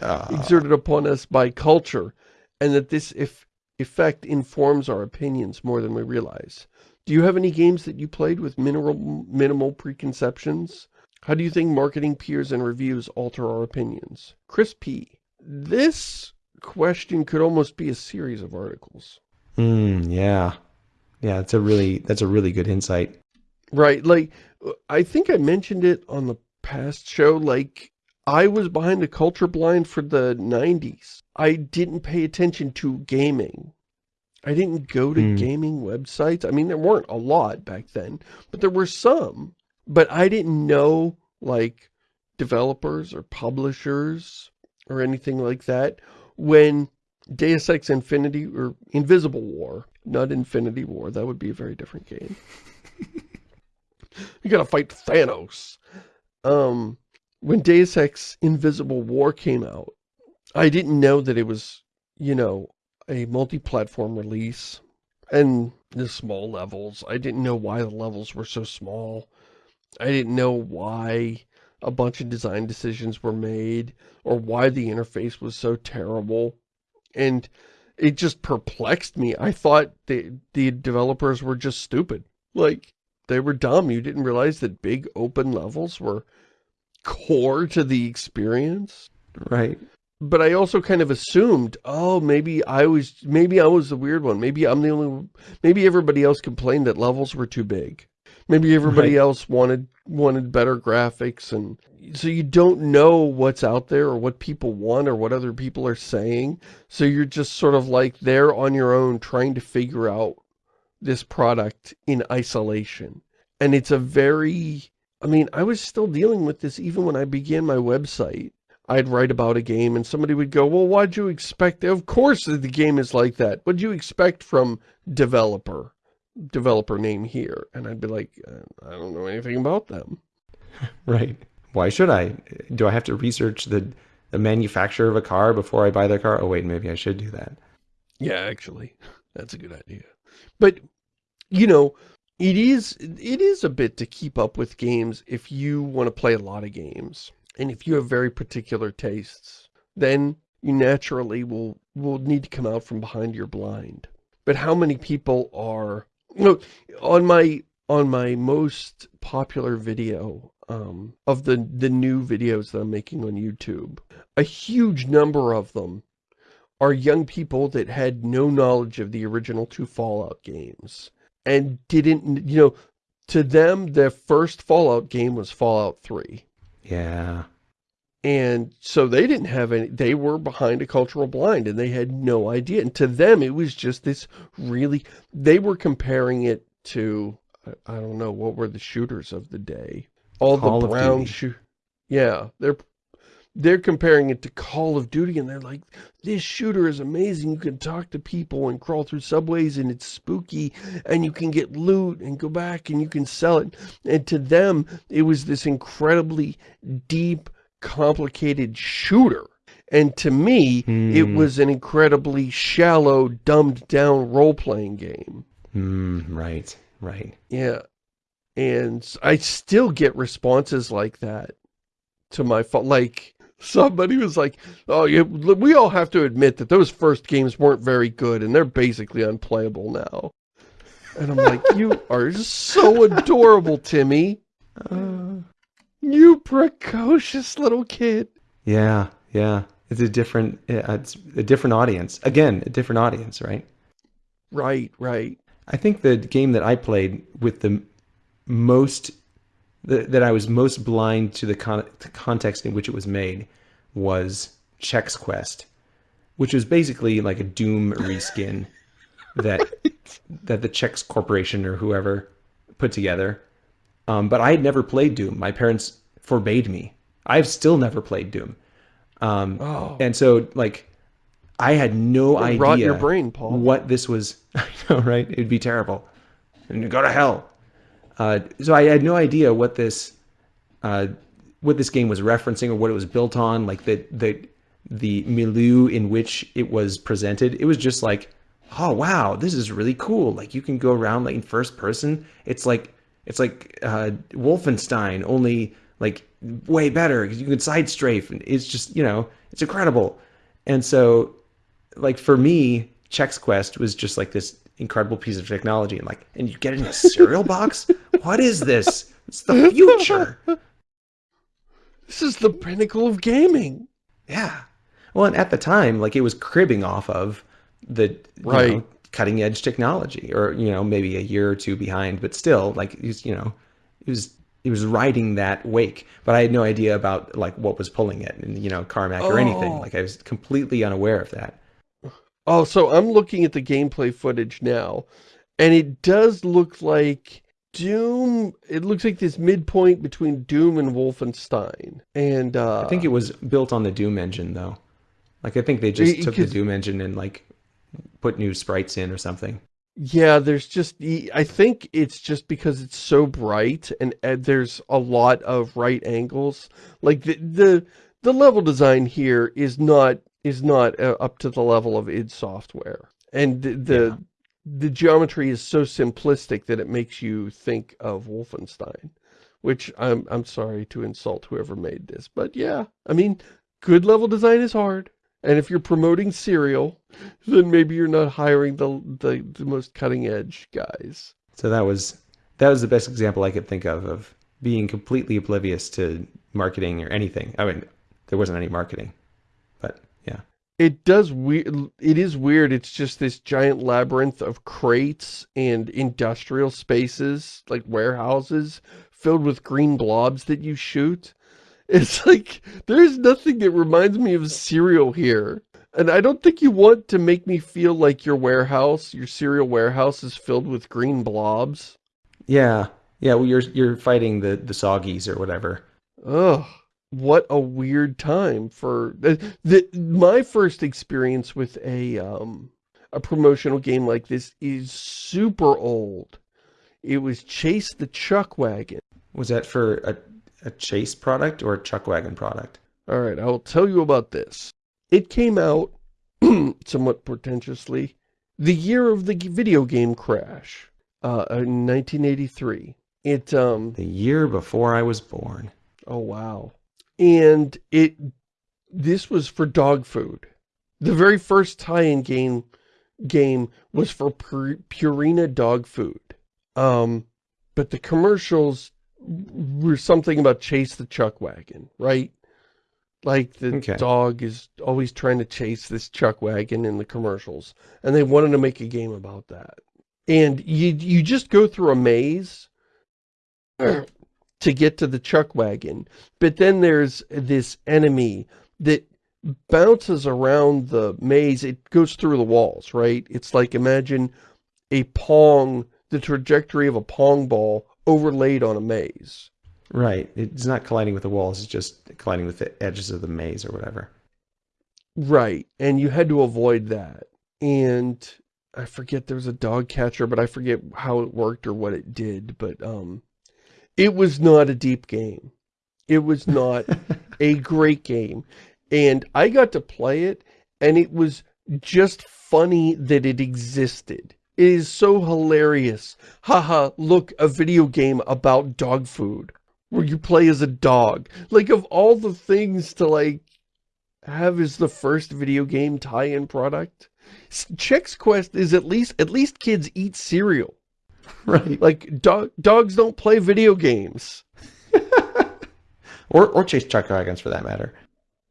Uh. Exerted upon us by culture, and that this if effect informs our opinions more than we realize. Do you have any games that you played with minimal, minimal preconceptions? How do you think marketing peers and reviews alter our opinions? Chris P. This question could almost be a series of articles. Mm, yeah. Yeah, that's a really that's a really good insight. Right. Like I think I mentioned it on the past show like I was behind the culture blind for the 90s. I didn't pay attention to gaming. I didn't go to mm. gaming websites. I mean, there weren't a lot back then, but there were some. But I didn't know, like, developers or publishers or anything like that when Deus Ex Infinity or Invisible War, not Infinity War, that would be a very different game. [laughs] you gotta fight Thanos. Um, when Deus Ex Invisible War came out, I didn't know that it was, you know, a multi-platform release and the small levels. I didn't know why the levels were so small. I didn't know why a bunch of design decisions were made or why the interface was so terrible. And it just perplexed me. I thought the, the developers were just stupid. Like, they were dumb. You didn't realize that big open levels were core to the experience. Right but I also kind of assumed, oh, maybe I was, maybe I was the weird one. Maybe I'm the only, maybe everybody else complained that levels were too big. Maybe everybody right. else wanted, wanted better graphics. And so you don't know what's out there or what people want or what other people are saying. So you're just sort of like there on your own trying to figure out this product in isolation. And it's a very, I mean, I was still dealing with this even when I began my website I'd write about a game and somebody would go, well, what'd you expect? Of course the game is like that. What'd you expect from developer? Developer name here. And I'd be like, uh, I don't know anything about them. [laughs] Right. Why should I? Do I have to research the, the manufacturer of a car before I buy the car? Oh, wait, maybe I should do that. Yeah, actually, [laughs] that's a good idea. But, you know, it is, it is a bit to keep up with games if you want to play a lot of games. And if you have very particular tastes, then you naturally will, will need to come out from behind your blind. But how many people are, know, on my, on my most popular video, um, of the, the new videos that I'm making on YouTube, a huge number of them are young people that had no knowledge of the original two Fallout games and didn't, you know, to them, their first Fallout game was Fallout 3. Yeah. And so they didn't have any, they were behind a cultural blind and they had no idea. And to them, it was just this really, they were comparing it to, I, don't know, what were the shooters of the day? All Call the brown shoot. Yeah, they're they're comparing it to Call of Duty and they're like, this shooter is amazing. You can talk to people and crawl through subways and it's spooky and you can get loot and go back and you can sell it. And to them, it was this incredibly deep, complicated shooter. And to me, mm. it hmm. was an incredibly shallow, dumbed down role-playing game. Mm, right, right. Yeah. And I still get responses like that to my phone. Like, somebody was like, oh, yeah, we all have to admit that those first games weren't very good and they're basically unplayable now. And I'm like, you are so adorable, Timmy. Uh, you precocious little kid. Yeah, yeah. It's a different, it's a different audience. Again, a different audience, right? Right, right. I think the game that I played with the most, the, that I was most blind to the, con the context in which it was made was Chex Quest, which was basically like a Doom reskin that [laughs] that the Chex Corporation or whoever put together. Um, but I had never played Doom. My parents forbade me. I've still never played Doom. Um, oh. And so, like, I had no idea rot your brain, Paul. what this was. [laughs] I know, right? It'd be terrible. And go to hell. Uh, so I had no idea what this, uh, what this game was referencing or what it was built on. Like the the the milieu in which it was presented. It was just like, oh wow, this is really cool. Like you can go around like in first person. It's like it's like uh, Wolfenstein, only like way better because you can side strafe. And it's just, you know, it's incredible. And so, like for me, Chex Quest was just like this incredible piece of technology. And like, and you get it in a cereal box? [laughs] What is this? It's the future. [laughs] This is the pinnacle of gaming. Yeah. Well, and at the time, like it was cribbing off of the right. Know, cutting edge technology or, you know, maybe a year or two behind, but still like, you know, it was, it was riding that wake, but I had no idea about like what was pulling it and, you know, Carmack oh. or anything. Oh. Like I was completely unaware of that. Oh, so I'm looking at the gameplay footage now, and it does look like Doom, it looks like this midpoint between Doom and Wolfenstein. And, uh... I think it was built on the Doom engine, though. Like, I think they just it, took the Doom engine and, like, put new sprites in or something. Yeah, there's just, I think it's just because it's so bright and, and there's a lot of right angles. Like, the, the, the level design here is not is not uh, up to the level of id Software. And the, the, yeah. the geometry is so simplistic that it makes you think of Wolfenstein. Which I'm I'm sorry to insult whoever made this. But yeah, I mean, good level design is hard. And if you're promoting cereal, then maybe you're not hiring the, the, the most cutting edge guys. So that was that was the best example I could think of of being completely oblivious to marketing or anything. I mean, there wasn't any marketing, but yeah. It does weird. It is weird. It's just this giant labyrinth of crates and industrial spaces, like warehouses, filled with green blobs that you shoot. It's like, there's nothing that reminds me of cereal here. And I don't think you want to make me feel like your warehouse, your cereal warehouse is filled with green blobs. Yeah. Yeah, well, you're you're fighting the, the Soggies or whatever. Ugh what a weird time for the, the my first experience with a um a promotional game like this is super old. It was Chase the Chuck Wagon. Was that for a, a Chase product or a Chuck Wagon product? All right, I will tell you about this. It came out [clears throat] somewhat pretentiously the year of the video game crash, uh, in 1983. It um the year before I was born. Oh wow and it this was for dog food. The very first tie-in game game was for Purina dog food. Um, but the commercials were something about chase the chuck wagon, right? Like the okay. dog is always trying to chase this chuck wagon in the commercials. And they wanted to make a game about that. And you you just go through a maze to get to the chuck wagon. But then there's this enemy that bounces around the maze. It goes through the walls, right? It's like imagine a pong, the trajectory of a pong ball overlaid on a maze. Right. It's not colliding with the walls. It's just colliding with the edges of the maze or whatever. Right. And you had to avoid that. And I forget there was a dog catcher, but I forget how it worked or what it did. But um, it was not a deep game. It was not [laughs] a great game. And I got to play it, and it was just funny that it existed. It is so hilarious. Haha, look, a video game about dog food. Where you play as a dog. Like, of all the things to, like, have as the first video game tie-in product, Chex Quest is at least, at least kids eat cereal. [laughs] Right. Like, dog, dogs don't play video games. [laughs] or, or chase chuck wagons for that matter.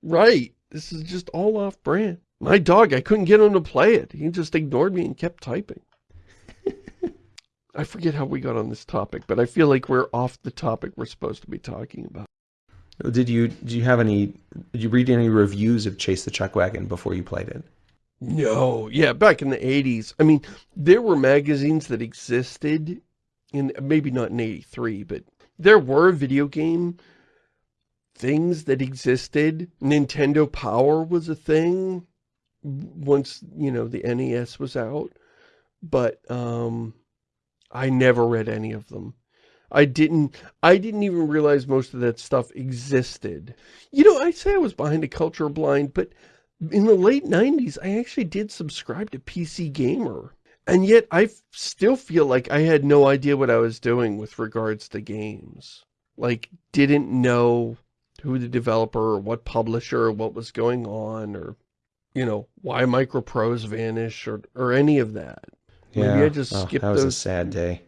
Right. This is just all off brand. My dog, I couldn't get him to play it. He just ignored me and kept typing. I forget how we got on this topic, but I feel like we're off the topic we're supposed to be talking about. Did you, did you have any, did you read any reviews of Chase the Chuck Wagon before you played it? No, yeah, back in the 80s. I mean, there were magazines that existed, in maybe not in 83, but there were video game things that existed. Nintendo Power was a thing once, you know, the NES was out. But, um, I never read any of them. I didn't, I didn't even realize most of that stuff existed. You know, I say I was behind a culture blind, but in the late 90s, I actually did subscribe to PC Gamer. And yet, I still feel like I had no idea what I was doing with regards to games. Like, didn't know who the developer or what publisher or what was going on or, you know, why Microprose vanished or, or any of that. Yeah, maybe I just oh, skipped that was those. a sad day.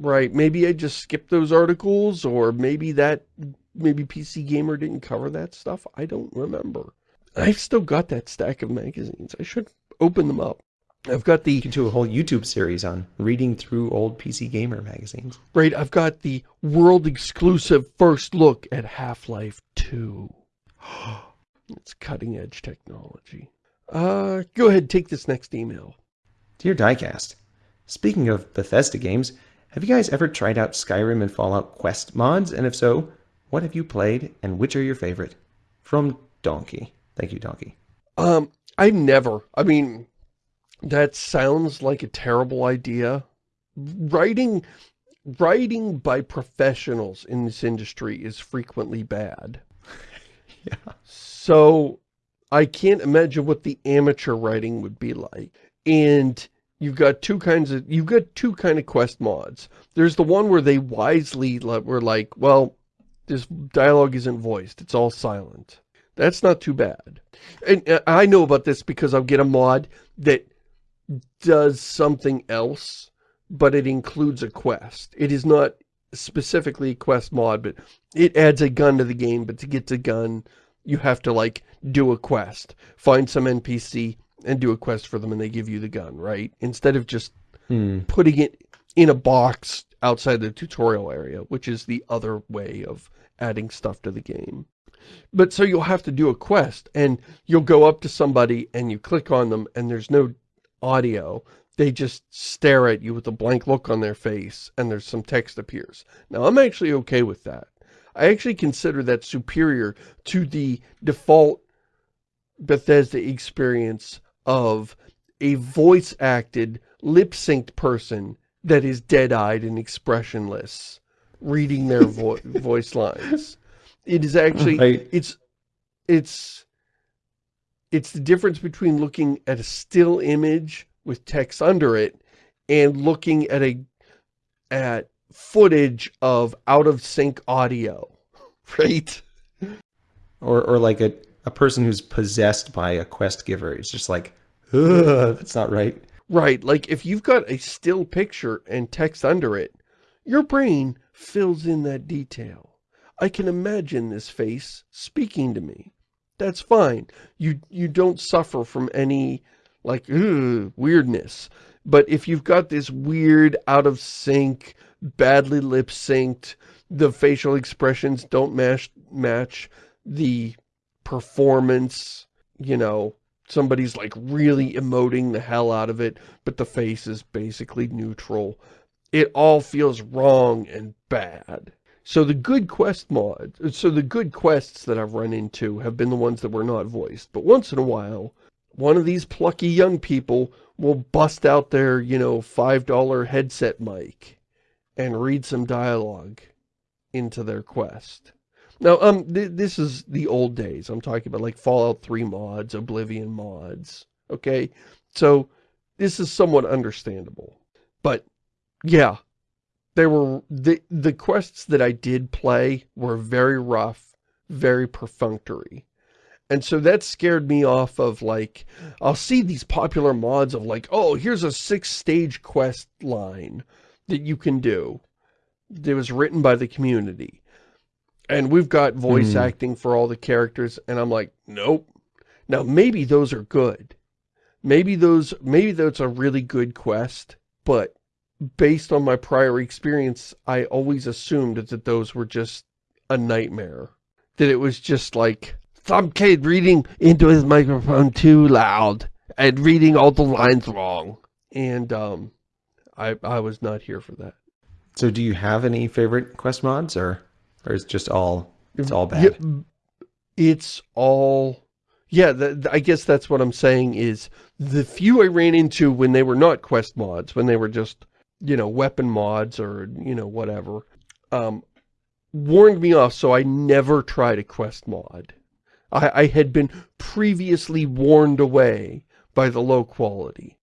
Right, maybe I just skipped those articles or maybe that, maybe PC Gamer didn't cover that stuff. I don't remember. I've still got that stack of magazines. I should open them up. I've got the... You can do a whole YouTube series on reading through old PC Gamer magazines. Right, I've got the world-exclusive first look at Half-Life 2. [gasps] it's cutting-edge technology. Uh, go ahead, take this next email. Dear Diecast, speaking of Bethesda games, have you guys ever tried out Skyrim and Fallout Quest mods? And if so, what have you played and which are your favorite? From Donkey. Thank you, Donkey. Um, I've never. I mean, that sounds like a terrible idea. Writing, writing by professionals in this industry is frequently bad. [laughs] yeah. So, I can't imagine what the amateur writing would be like. And you've got two kinds of, you've got two kind of quest mods. There's the one where they wisely were like, well, this dialogue isn't voiced. It's all silent. That's not too bad. And uh, I know about this because I'll get a mod that does something else, but it includes a quest. It is not specifically a quest mod, but it adds a gun to the game, but to get the gun, you have to, like, do a quest. Find some NPC and do a quest for them, and they give you the gun, right? Instead of just hmm. putting it in a box outside the tutorial area, which is the other way of adding stuff to the game. But so you'll have to do a quest and you'll go up to somebody and you click on them and there's no audio. They just stare at you with a blank look on their face and there's some text appears. Now I'm actually okay with that. I actually consider that superior to the default Bethesda experience of a voice-acted, lip-synced person that is dead-eyed and expressionless reading their [laughs] vo voice lines. It is actually, right. it's, it's, it's the difference between looking at a still image with text under it and looking at a, at footage of out of sync audio, [laughs] right? Or, or like a, a person who's possessed by a quest giver. It's just like, that's not right. Right. Like if you've got a still picture and text under it, your brain fills in that detail. I can imagine this face speaking to me. That's fine. You you don't suffer from any, like, ugh, weirdness. But if you've got this weird, out of sync, badly lip synced, the facial expressions don't match, match the performance, you know, somebody's like really emoting the hell out of it, but the face is basically neutral. It all feels wrong and bad. So the good quest mods, so the good quests that I've run into have been the ones that were not voiced. But once in a while, one of these plucky young people will bust out their, you know, $5 headset mic and read some dialogue into their quest. Now, um, th this is the old days. I'm talking about like Fallout 3 mods, Oblivion mods, okay? So, this is somewhat understandable. But, yeah, there were the the quests that I did play were very rough, very perfunctory. And so that scared me off of like, I'll see these popular mods of like, oh, here's a six stage quest line that you can do. That was written by the community. And we've got voice mm. acting for all the characters. And I'm like, nope. Now, maybe those are good. Maybe those, maybe that's a really good quest. But based on my prior experience, I always assumed that those were just a nightmare. That it was just like, some kid reading into his microphone too loud and reading all the lines wrong. And um, I, I was not here for that. So do you have any favorite quest mods or, or it's just all, it's all bad? Yeah, it's all, yeah, the, the, I guess that's what I'm saying is the few I ran into when they were not quest mods, when they were just you know, weapon mods or, you know, whatever, um, warned me off so I never tried a quest mod. I, I had been previously warned away by the low quality.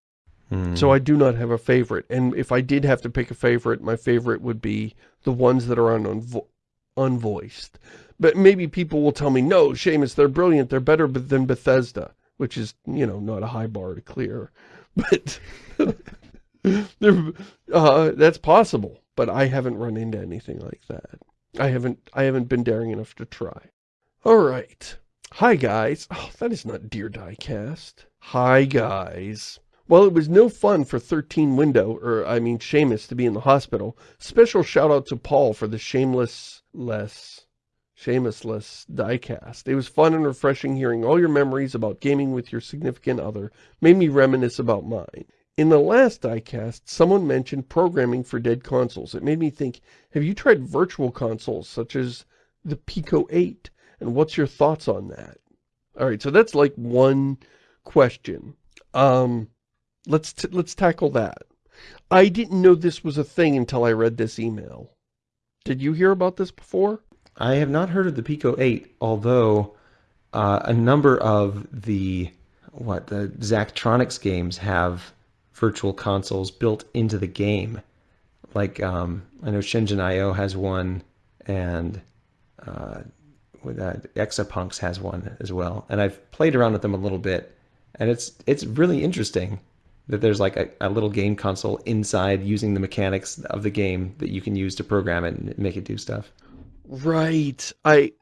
Hmm. So I do not have a favorite. And if I did have to pick a favorite, my favorite would be the ones that are on unvoiced. But maybe people will tell me, no, Shamus, they're brilliant. They're better than Bethesda, which is, you know, not a high bar to clear. [laughs] But [laughs] uh, that's possible, but I haven't run into anything like that. I haven't, I haven't been daring enough to try. All right. Hi, guys. Oh, that is not Dear Diecast. Hi, guys. Well, it was no fun for 13 Window, or I mean Shamus, to be in the hospital. Special shout out to Paul for the shameless less. Shameless diecast. It was fun and refreshing hearing all your memories about gaming with your significant other. Made me reminisce about mine. In the last diecast, someone mentioned programming for dead consoles. It made me think, have you tried virtual consoles such as the Pico 8? And what's your thoughts on that? Alright, so that's like one question. Um, let's, let's tackle that. I didn't know this was a thing until I read this email. Did you hear about this before? I have not heard of the Pico 8, although uh, a number of the what the Zachtronics games have virtual consoles built into the game. Like um, I know Shenzhen IO has one, and uh, with uh, Exapunks has one as well. And I've played around with them a little bit, and it's it's really interesting that there's like a, a little game console inside using the mechanics of the game that you can use to program it and make it do stuff. Right. I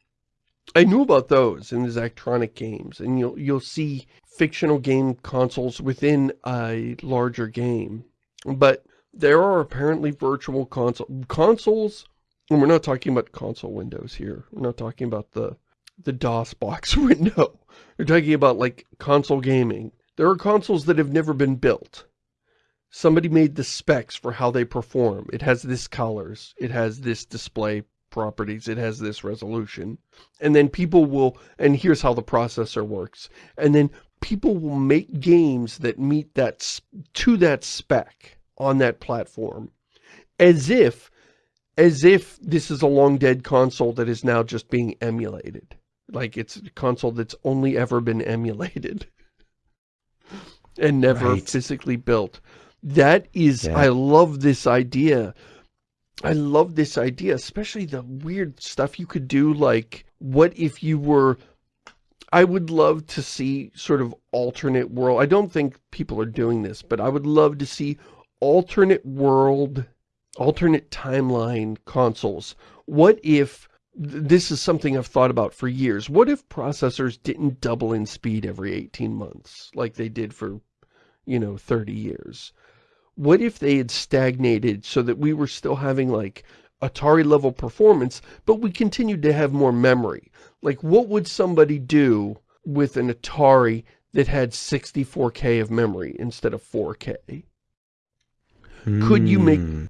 I knew about those in the Zachtronic games, and you'll you'll see fictional game consoles within a larger game. But there are apparently virtual console consoles, and we're not talking about console windows here. We're not talking about the the DOS box [laughs] window. We're talking about like console gaming. There are consoles that have never been built. Somebody made the specs for how they perform. It has this colors. It has this display properties, it has this resolution. And then people will, and here's how the processor works. And then people will make games that meet that, to that spec on that platform. As if, as if this is a long dead console that is now just being emulated. Like it's a console that's only ever been emulated. And never right. physically built. That is, yeah. I love this idea I love this idea, especially the weird stuff you could do, like, what if you were... I would love to see sort of alternate world. I don't think people are doing this, but I would love to see alternate world, alternate timeline consoles. What if, this is something I've thought about for years, what if processors didn't double in speed every 18 months, like they did for, you know, 30 years? what if they had stagnated so that we were still having like Atari level performance, but we continued to have more memory? Like what would somebody do with an Atari that had 64K of memory instead of 4K? Mm. Could you make hmm.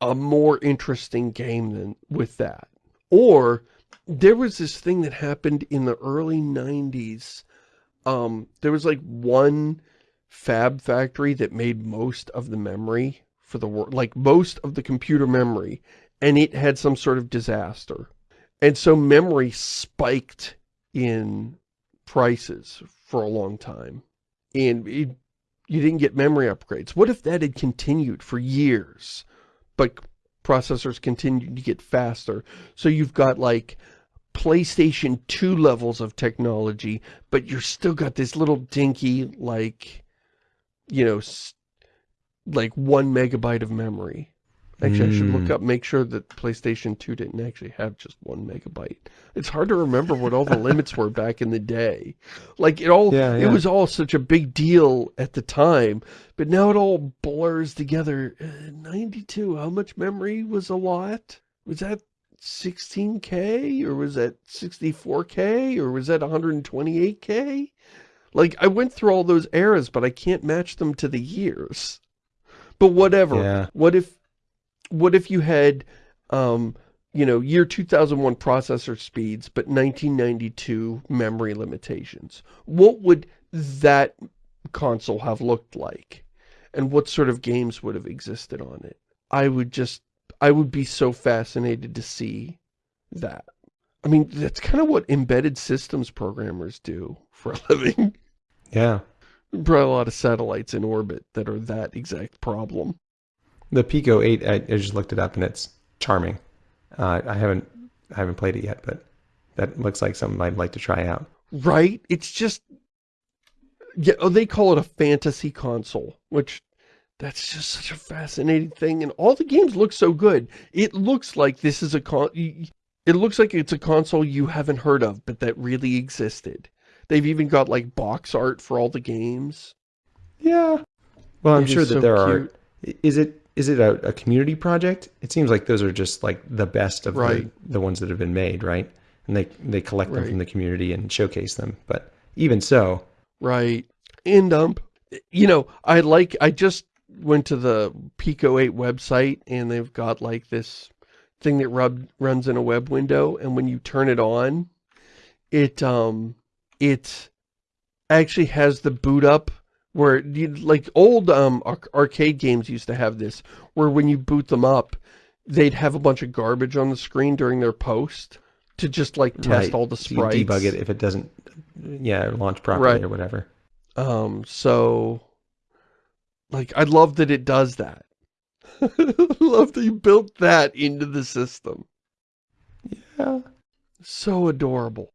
a more interesting game than with that? Or there was this thing that happened in the early 90s. Um, there was like one fab factory that made most of the memory for the world, like most of the computer memory, and it had some sort of disaster. And so memory spiked in prices for a long time. And it, you didn't get memory upgrades. What if that had continued for years, but processors continued to get faster? So you've got like PlayStation 2 levels of technology, but you're still got this little dinky, like, you know, like one megabyte of memory. Actually. I should look hmm. up, make sure that PlayStation 2 didn't actually have just one megabyte. It's hard to remember what all the limits were back in the day. Like, it all, yeah, yeah. it was all such a big deal at the time, but now it all blurs together. Uh, 92, how much memory was a lot? Was that 16K, or was that 64K, or was that 128K? Like, I went through all those eras, but I can't match them to the years. But whatever. Yeah. What if, what if you had, um, you know, year 2001 processor speeds, but 1992 memory limitations? What would that console have looked like? And what sort of games would have existed on it? I would just, I would be so fascinated to see that. I mean, that's kind of what embedded systems programmers do for a [laughs] living. Yeah. Probably a lot of satellites in orbit that are that exact problem. The Pico 8, I, I just looked it up and it's charming. Uh, I haven't I haven't played it yet, but that looks like something I'd like to try out. Right? It's just... Yeah, oh, they call it a fantasy console, which that's just such a fascinating thing. And all the games look so good. It looks like this is a con... It looks like it's a console you haven't heard of, but that really existed. They've even got like box art for all the games. Yeah. Well, I'm it sure that so there cute. are. Is it is it a, a, community project? It seems like those are just like the best of right. the, the ones that have been made, right? and they they collect right. them from the community and showcase them. But even so, right. And um, you know, I like I just went to the Pico 8 website and they've got like this thing that rub, runs in a web window and when you turn it on, it um it actually has the boot up where you, like old um arcade games used to have this where when you boot them up they'd have a bunch of garbage on the screen during their post to just like test right. all the sprites. So debug it if it doesn't, yeah, launch properly right. or whatever. Um, so, like, I love that it does that. [laughs] love that you built that into the system. Yeah. So adorable.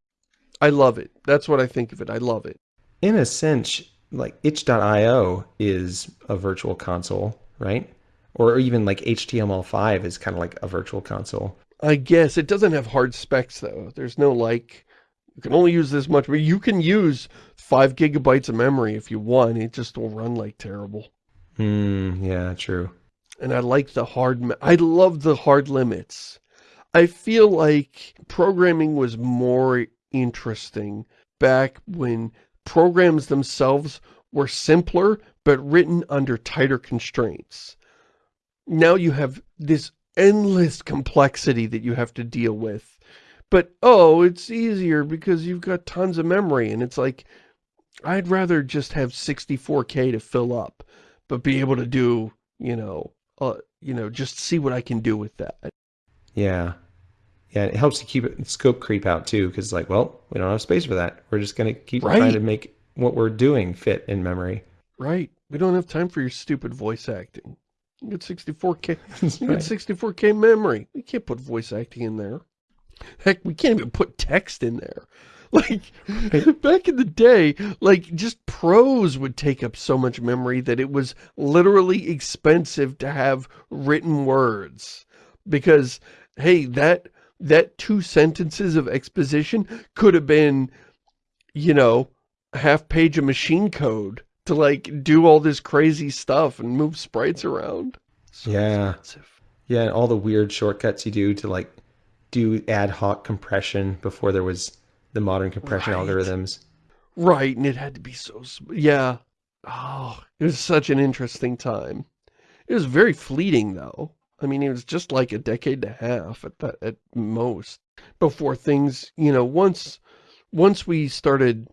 I love it. That's what I think of it. I love it. In a sense, like itch.io is a virtual console, right? Or even like HTML5 is kind of like a virtual console. I guess. It doesn't have hard specs, though. There's no, like, you can only use this much, but you can use 5 gigabytes of memory if you want. It just will run like terrible. Hmm, yeah, true. And I like the hard, I love the hard limits. I feel like programming was more interesting back when programs themselves were simpler, but written under tighter constraints. Now you have this endless complexity that you have to deal with. But, oh, it's easier because you've got tons of memory. And it's like, I'd rather just have 64K to fill up, but be able to do, you know, uh, you know, just see what I can do with that. Yeah. Yeah, it helps to keep it scope creep out too, because like, well, we don't have space for that. We're just going to keep right. trying to make what we're doing fit in memory. Right. We don't have time for your stupid voice acting. You got 64K, you get 64K memory. We can't put voice acting in there. Heck, we can't even put text in there. [laughs] Like, back in the day, like, just prose would take up so much memory that it was literally expensive to have written words. Because, hey, that, that two sentences of exposition could have been, you know, a half page of machine code to like do all this crazy stuff and move sprites around. So yeah. Expensive. Yeah, and all the weird shortcuts you do to like do ad hoc compression before there was the modern compression right. algorithms. Right, and it had to be so, yeah. Oh, it was such an interesting time. It was very fleeting though. I mean, it was just like a decade and a half at that, at most before things, you know, once, once we started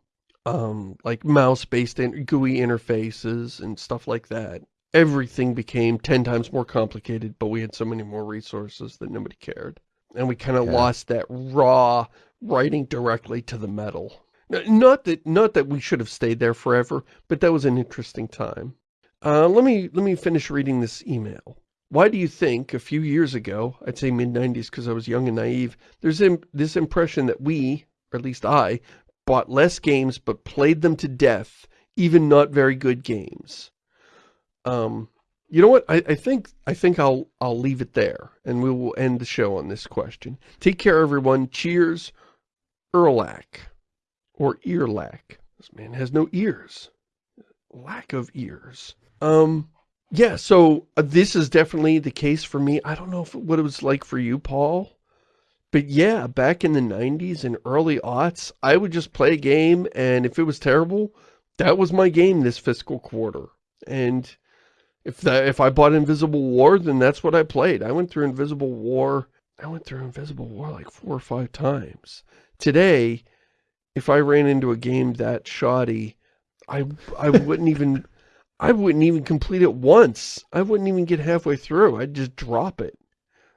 um, like mouse-based GUI interfaces and stuff like that. Everything became 10 times more complicated, but we had so many more resources that nobody cared. And we kind of yeah. lost that raw writing directly to the metal. Not that not that we should have stayed there forever, but that was an interesting time. Uh, let me let me finish reading this email. Why do you think, a few years ago, I'd say mid-90s because I was young and naive, there's this impression that we, or at least I, bought less games but played them to death, even not very good games. Um, you know what? I, I think I think I'll I'll leave it there, and we will end the show on this question. Take care, everyone. Cheers, Erlac, or Earlac. This man has no ears. Lack of ears. Um, yeah. So uh, this is definitely the case for me. I don't know if, what it was like for you, Paul. But yeah, back in the 90s and early aughts, I would just play a game, and if it was terrible, that was my game this fiscal quarter. And if that if I bought Invisible War, then that's what I played. I went through Invisible War, I went through Invisible War like four or five times. Today, if I ran into a game that shoddy, I I wouldn't even I wouldn't even complete it once. I wouldn't even get halfway through. I'd just drop it.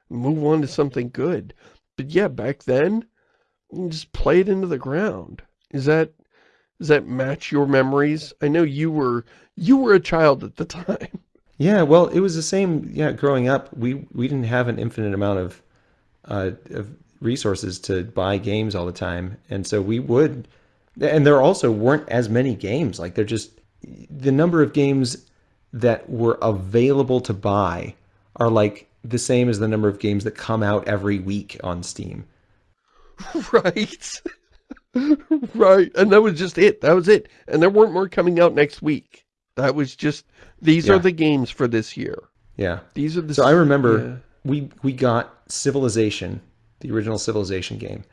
Move on to something good. But yeah, back then, just play it into the ground. Is that, does that match your memories? I know you were, you were a child at the [laughs] time. Yeah, well, it was the same, yeah, growing up, we, we didn't have an infinite amount of, uh, of resources to buy games all the time. And so we would, and there also weren't as many games. Like they're just, the number of games that were available to buy are like the same as the number of games that come out every week on Steam. [laughs] Right. [laughs] right. And that was just it. That was it. And there weren't more coming out next week. That was just, these yeah. are the games for this year. Yeah. These are the... So I remember yeah. we, we got Civilization, the original Civilization game.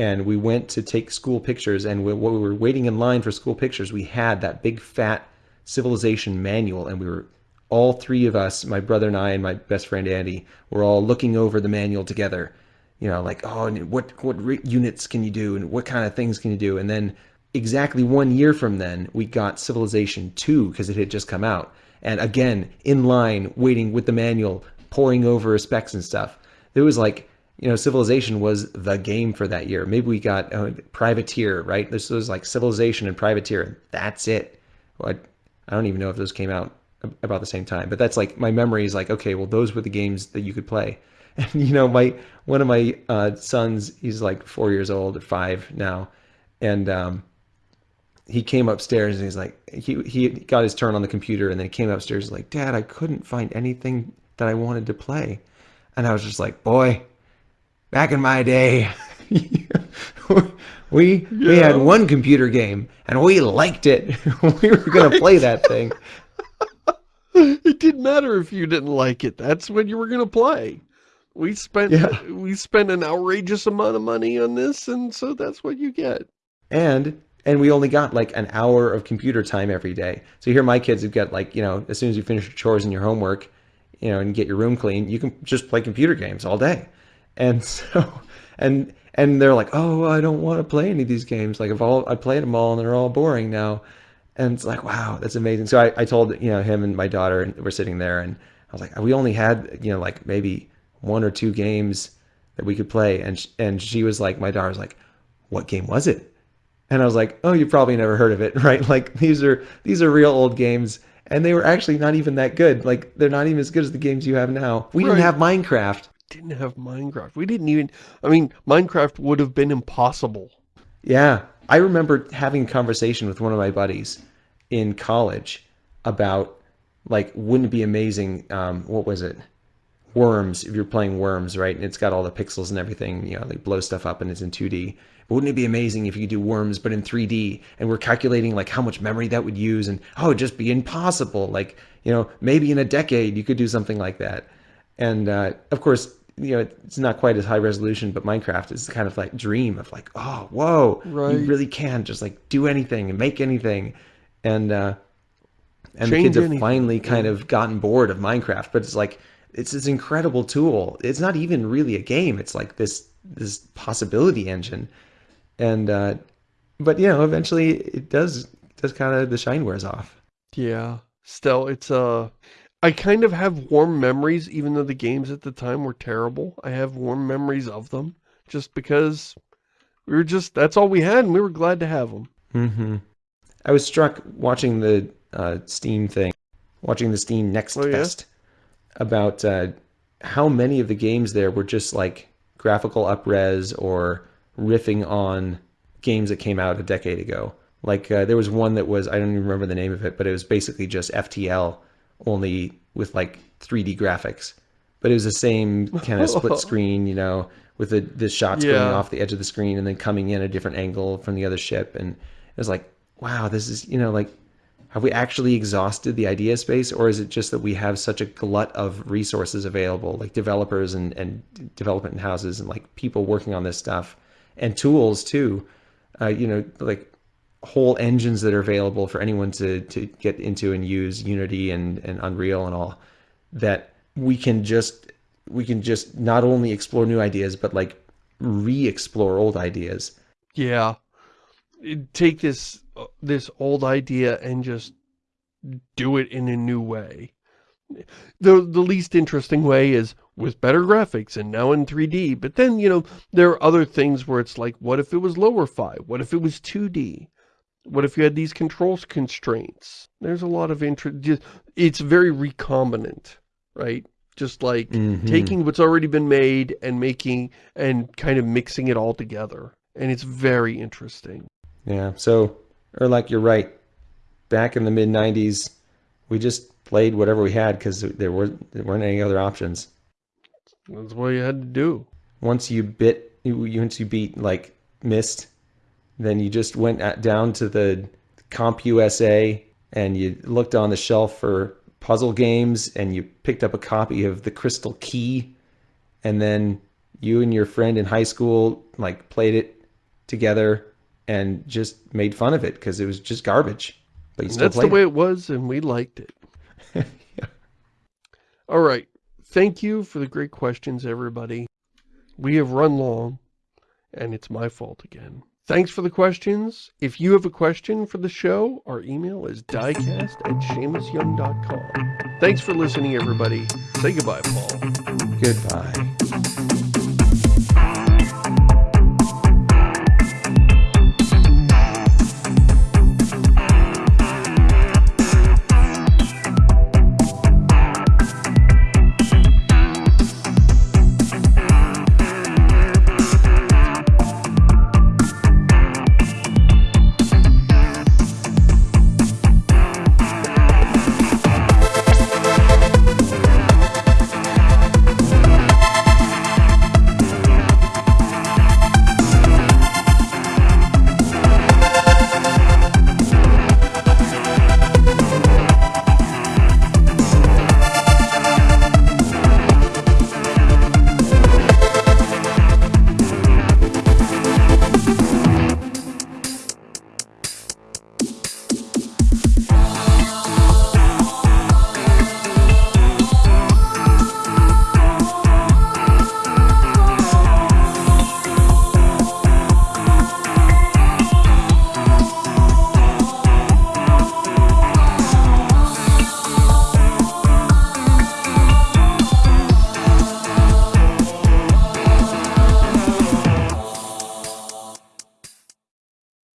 And we went to take school pictures. And we, while we were waiting in line for school pictures, we had that big fat civilization manual, and we were all three of us, my brother and I, and my best friend Andy, were all looking over the manual together. You know, like, oh, what what units can you do, and what kind of things can you do? And then exactly one year from then, we got Civilization 2 because it had just come out. And again, in line, waiting with the manual, poring over specs and stuff. It was like, you know, Civilization was the game for that year. Maybe we got uh, Privateer, right? This was like Civilization and Privateer. And that's it. What I don't even know if those came out about the same time, but that's like my memory is like, okay, well, those were the games that you could play. [laughs] And you know, my one of my uh, sons, he's like four years old or five now, and um, he came upstairs and he's like, he he got his turn on the computer, and then he came upstairs like, Dad, I couldn't find anything that I wanted to play, and I was just like, boy, back in my day. [laughs] we yeah. we had one computer game and we liked it. [laughs] we were going to play that thing. [laughs] it didn't matter if you didn't like it. That's what you were going to play. We spent yeah. we spent an outrageous amount of money on this, and so that's what you get. And and we only got like an hour of computer time every day. So here my kids have got like, you know, as soon as you finish your chores and your homework, you know, and get your room clean, you can just play computer games all day. And [laughs] so and and they're like, "Oh, I don't want to play any of these games. Like, I've all I played them all, and they're all boring now." And it's like, wow, that's amazing. So I, I told you know him and my daughter, and we're sitting there, and I was like, we only had you know like maybe one or two games that we could play, and and she was like, my daughter was like, what game was it? And I was like, oh, you probably never heard of it, [laughs] right? Like these are these are real old games, and they were actually not even that good. Like they're not even as good as the games you have now. We right. didn't have Minecraft didn't have Minecraft. We didn't even, I mean, Minecraft would have been impossible. Yeah. I remember having a conversation with one of my buddies in college about, like, wouldn't it be amazing, um, what was it? Worms, if you're playing Worms, right? And it's got all the pixels and everything, you know, they blow stuff up and it's in 2D. But wouldn't it be amazing if you could do Worms, but in 3D? And we're calculating, like, how much memory that would use. And, oh, just be impossible. Like, you know, maybe in a decade you could do something like that. And, uh, of course, you know, it's not quite as high resolution, but Minecraft is kind of like dream of like, oh, whoa, right. you really can just like do anything and make anything. And, uh, and Change the kids have finally kind of gotten bored of Minecraft, but it's like, it's this incredible tool. It's not even really a game. It's like this, this possibility engine. And, uh, but you know, eventually it does, does kind of, the shine wears off. Yeah. Still, it's, uh, I kind of have warm memories, even though the games at the time were terrible. I have warm memories of them, just because we were just, that's all we had, and we were glad to have them. Mm-hmm. I was struck watching the uh, Steam thing, watching the Steam Next oh, Fest, yeah? about uh, how many of the games there were just like graphical upres or riffing on games that came out a decade ago. Like uh, there was one that was, I don't even remember the name of it, but it was basically just FTL only with like 3D graphics. But it was the same kind of [laughs] split screen, you know, with the, the shots yeah. going off the edge of the screen and then coming in a different angle from the other ship. And it was like, wow, this is, you know, like, have we actually exhausted the idea space or is it just that we have such a glut of resources available, like developers and, and development houses and like people working on this stuff and tools too, uh, you know, like whole engines that are available for anyone to, to get into and use Unity and, and Unreal and all that we can just we can just not only explore new ideas but like re-explore old ideas. Yeah. Take this this old idea and just do it in a new way. The the least interesting way is with better graphics and now in 3D. But then, you know, there are other things where it's like, what if it was lower fi? What if it was 2D? What if you had these controls constraints? There's a lot of interest. It's very recombinant, right? Just like mm -hmm. taking what's already been made and making and kind of mixing it all together. And it's very interesting. Yeah. So, or like you're right. Back in the mid 90s, we just played whatever we had because there, were, there weren't any other options. That's what you had to do. Once you bit, you, once you beat like Myst then you just went at, down to the CompUSA and you looked on the shelf for puzzle games and you picked up a copy of The Crystal Key and then you and your friend in high school like played it together and just made fun of it because it was just garbage. But you still That's the way it. it was, and we liked it. [laughs] yeah. All right. Thank you for the great questions, everybody. We have run long, and it's my fault again. Thanks for the questions. If you have a question for the show, our email is diecast at ShamusYoung.com. Thanks for listening, everybody. Say goodbye, Paul. Goodbye.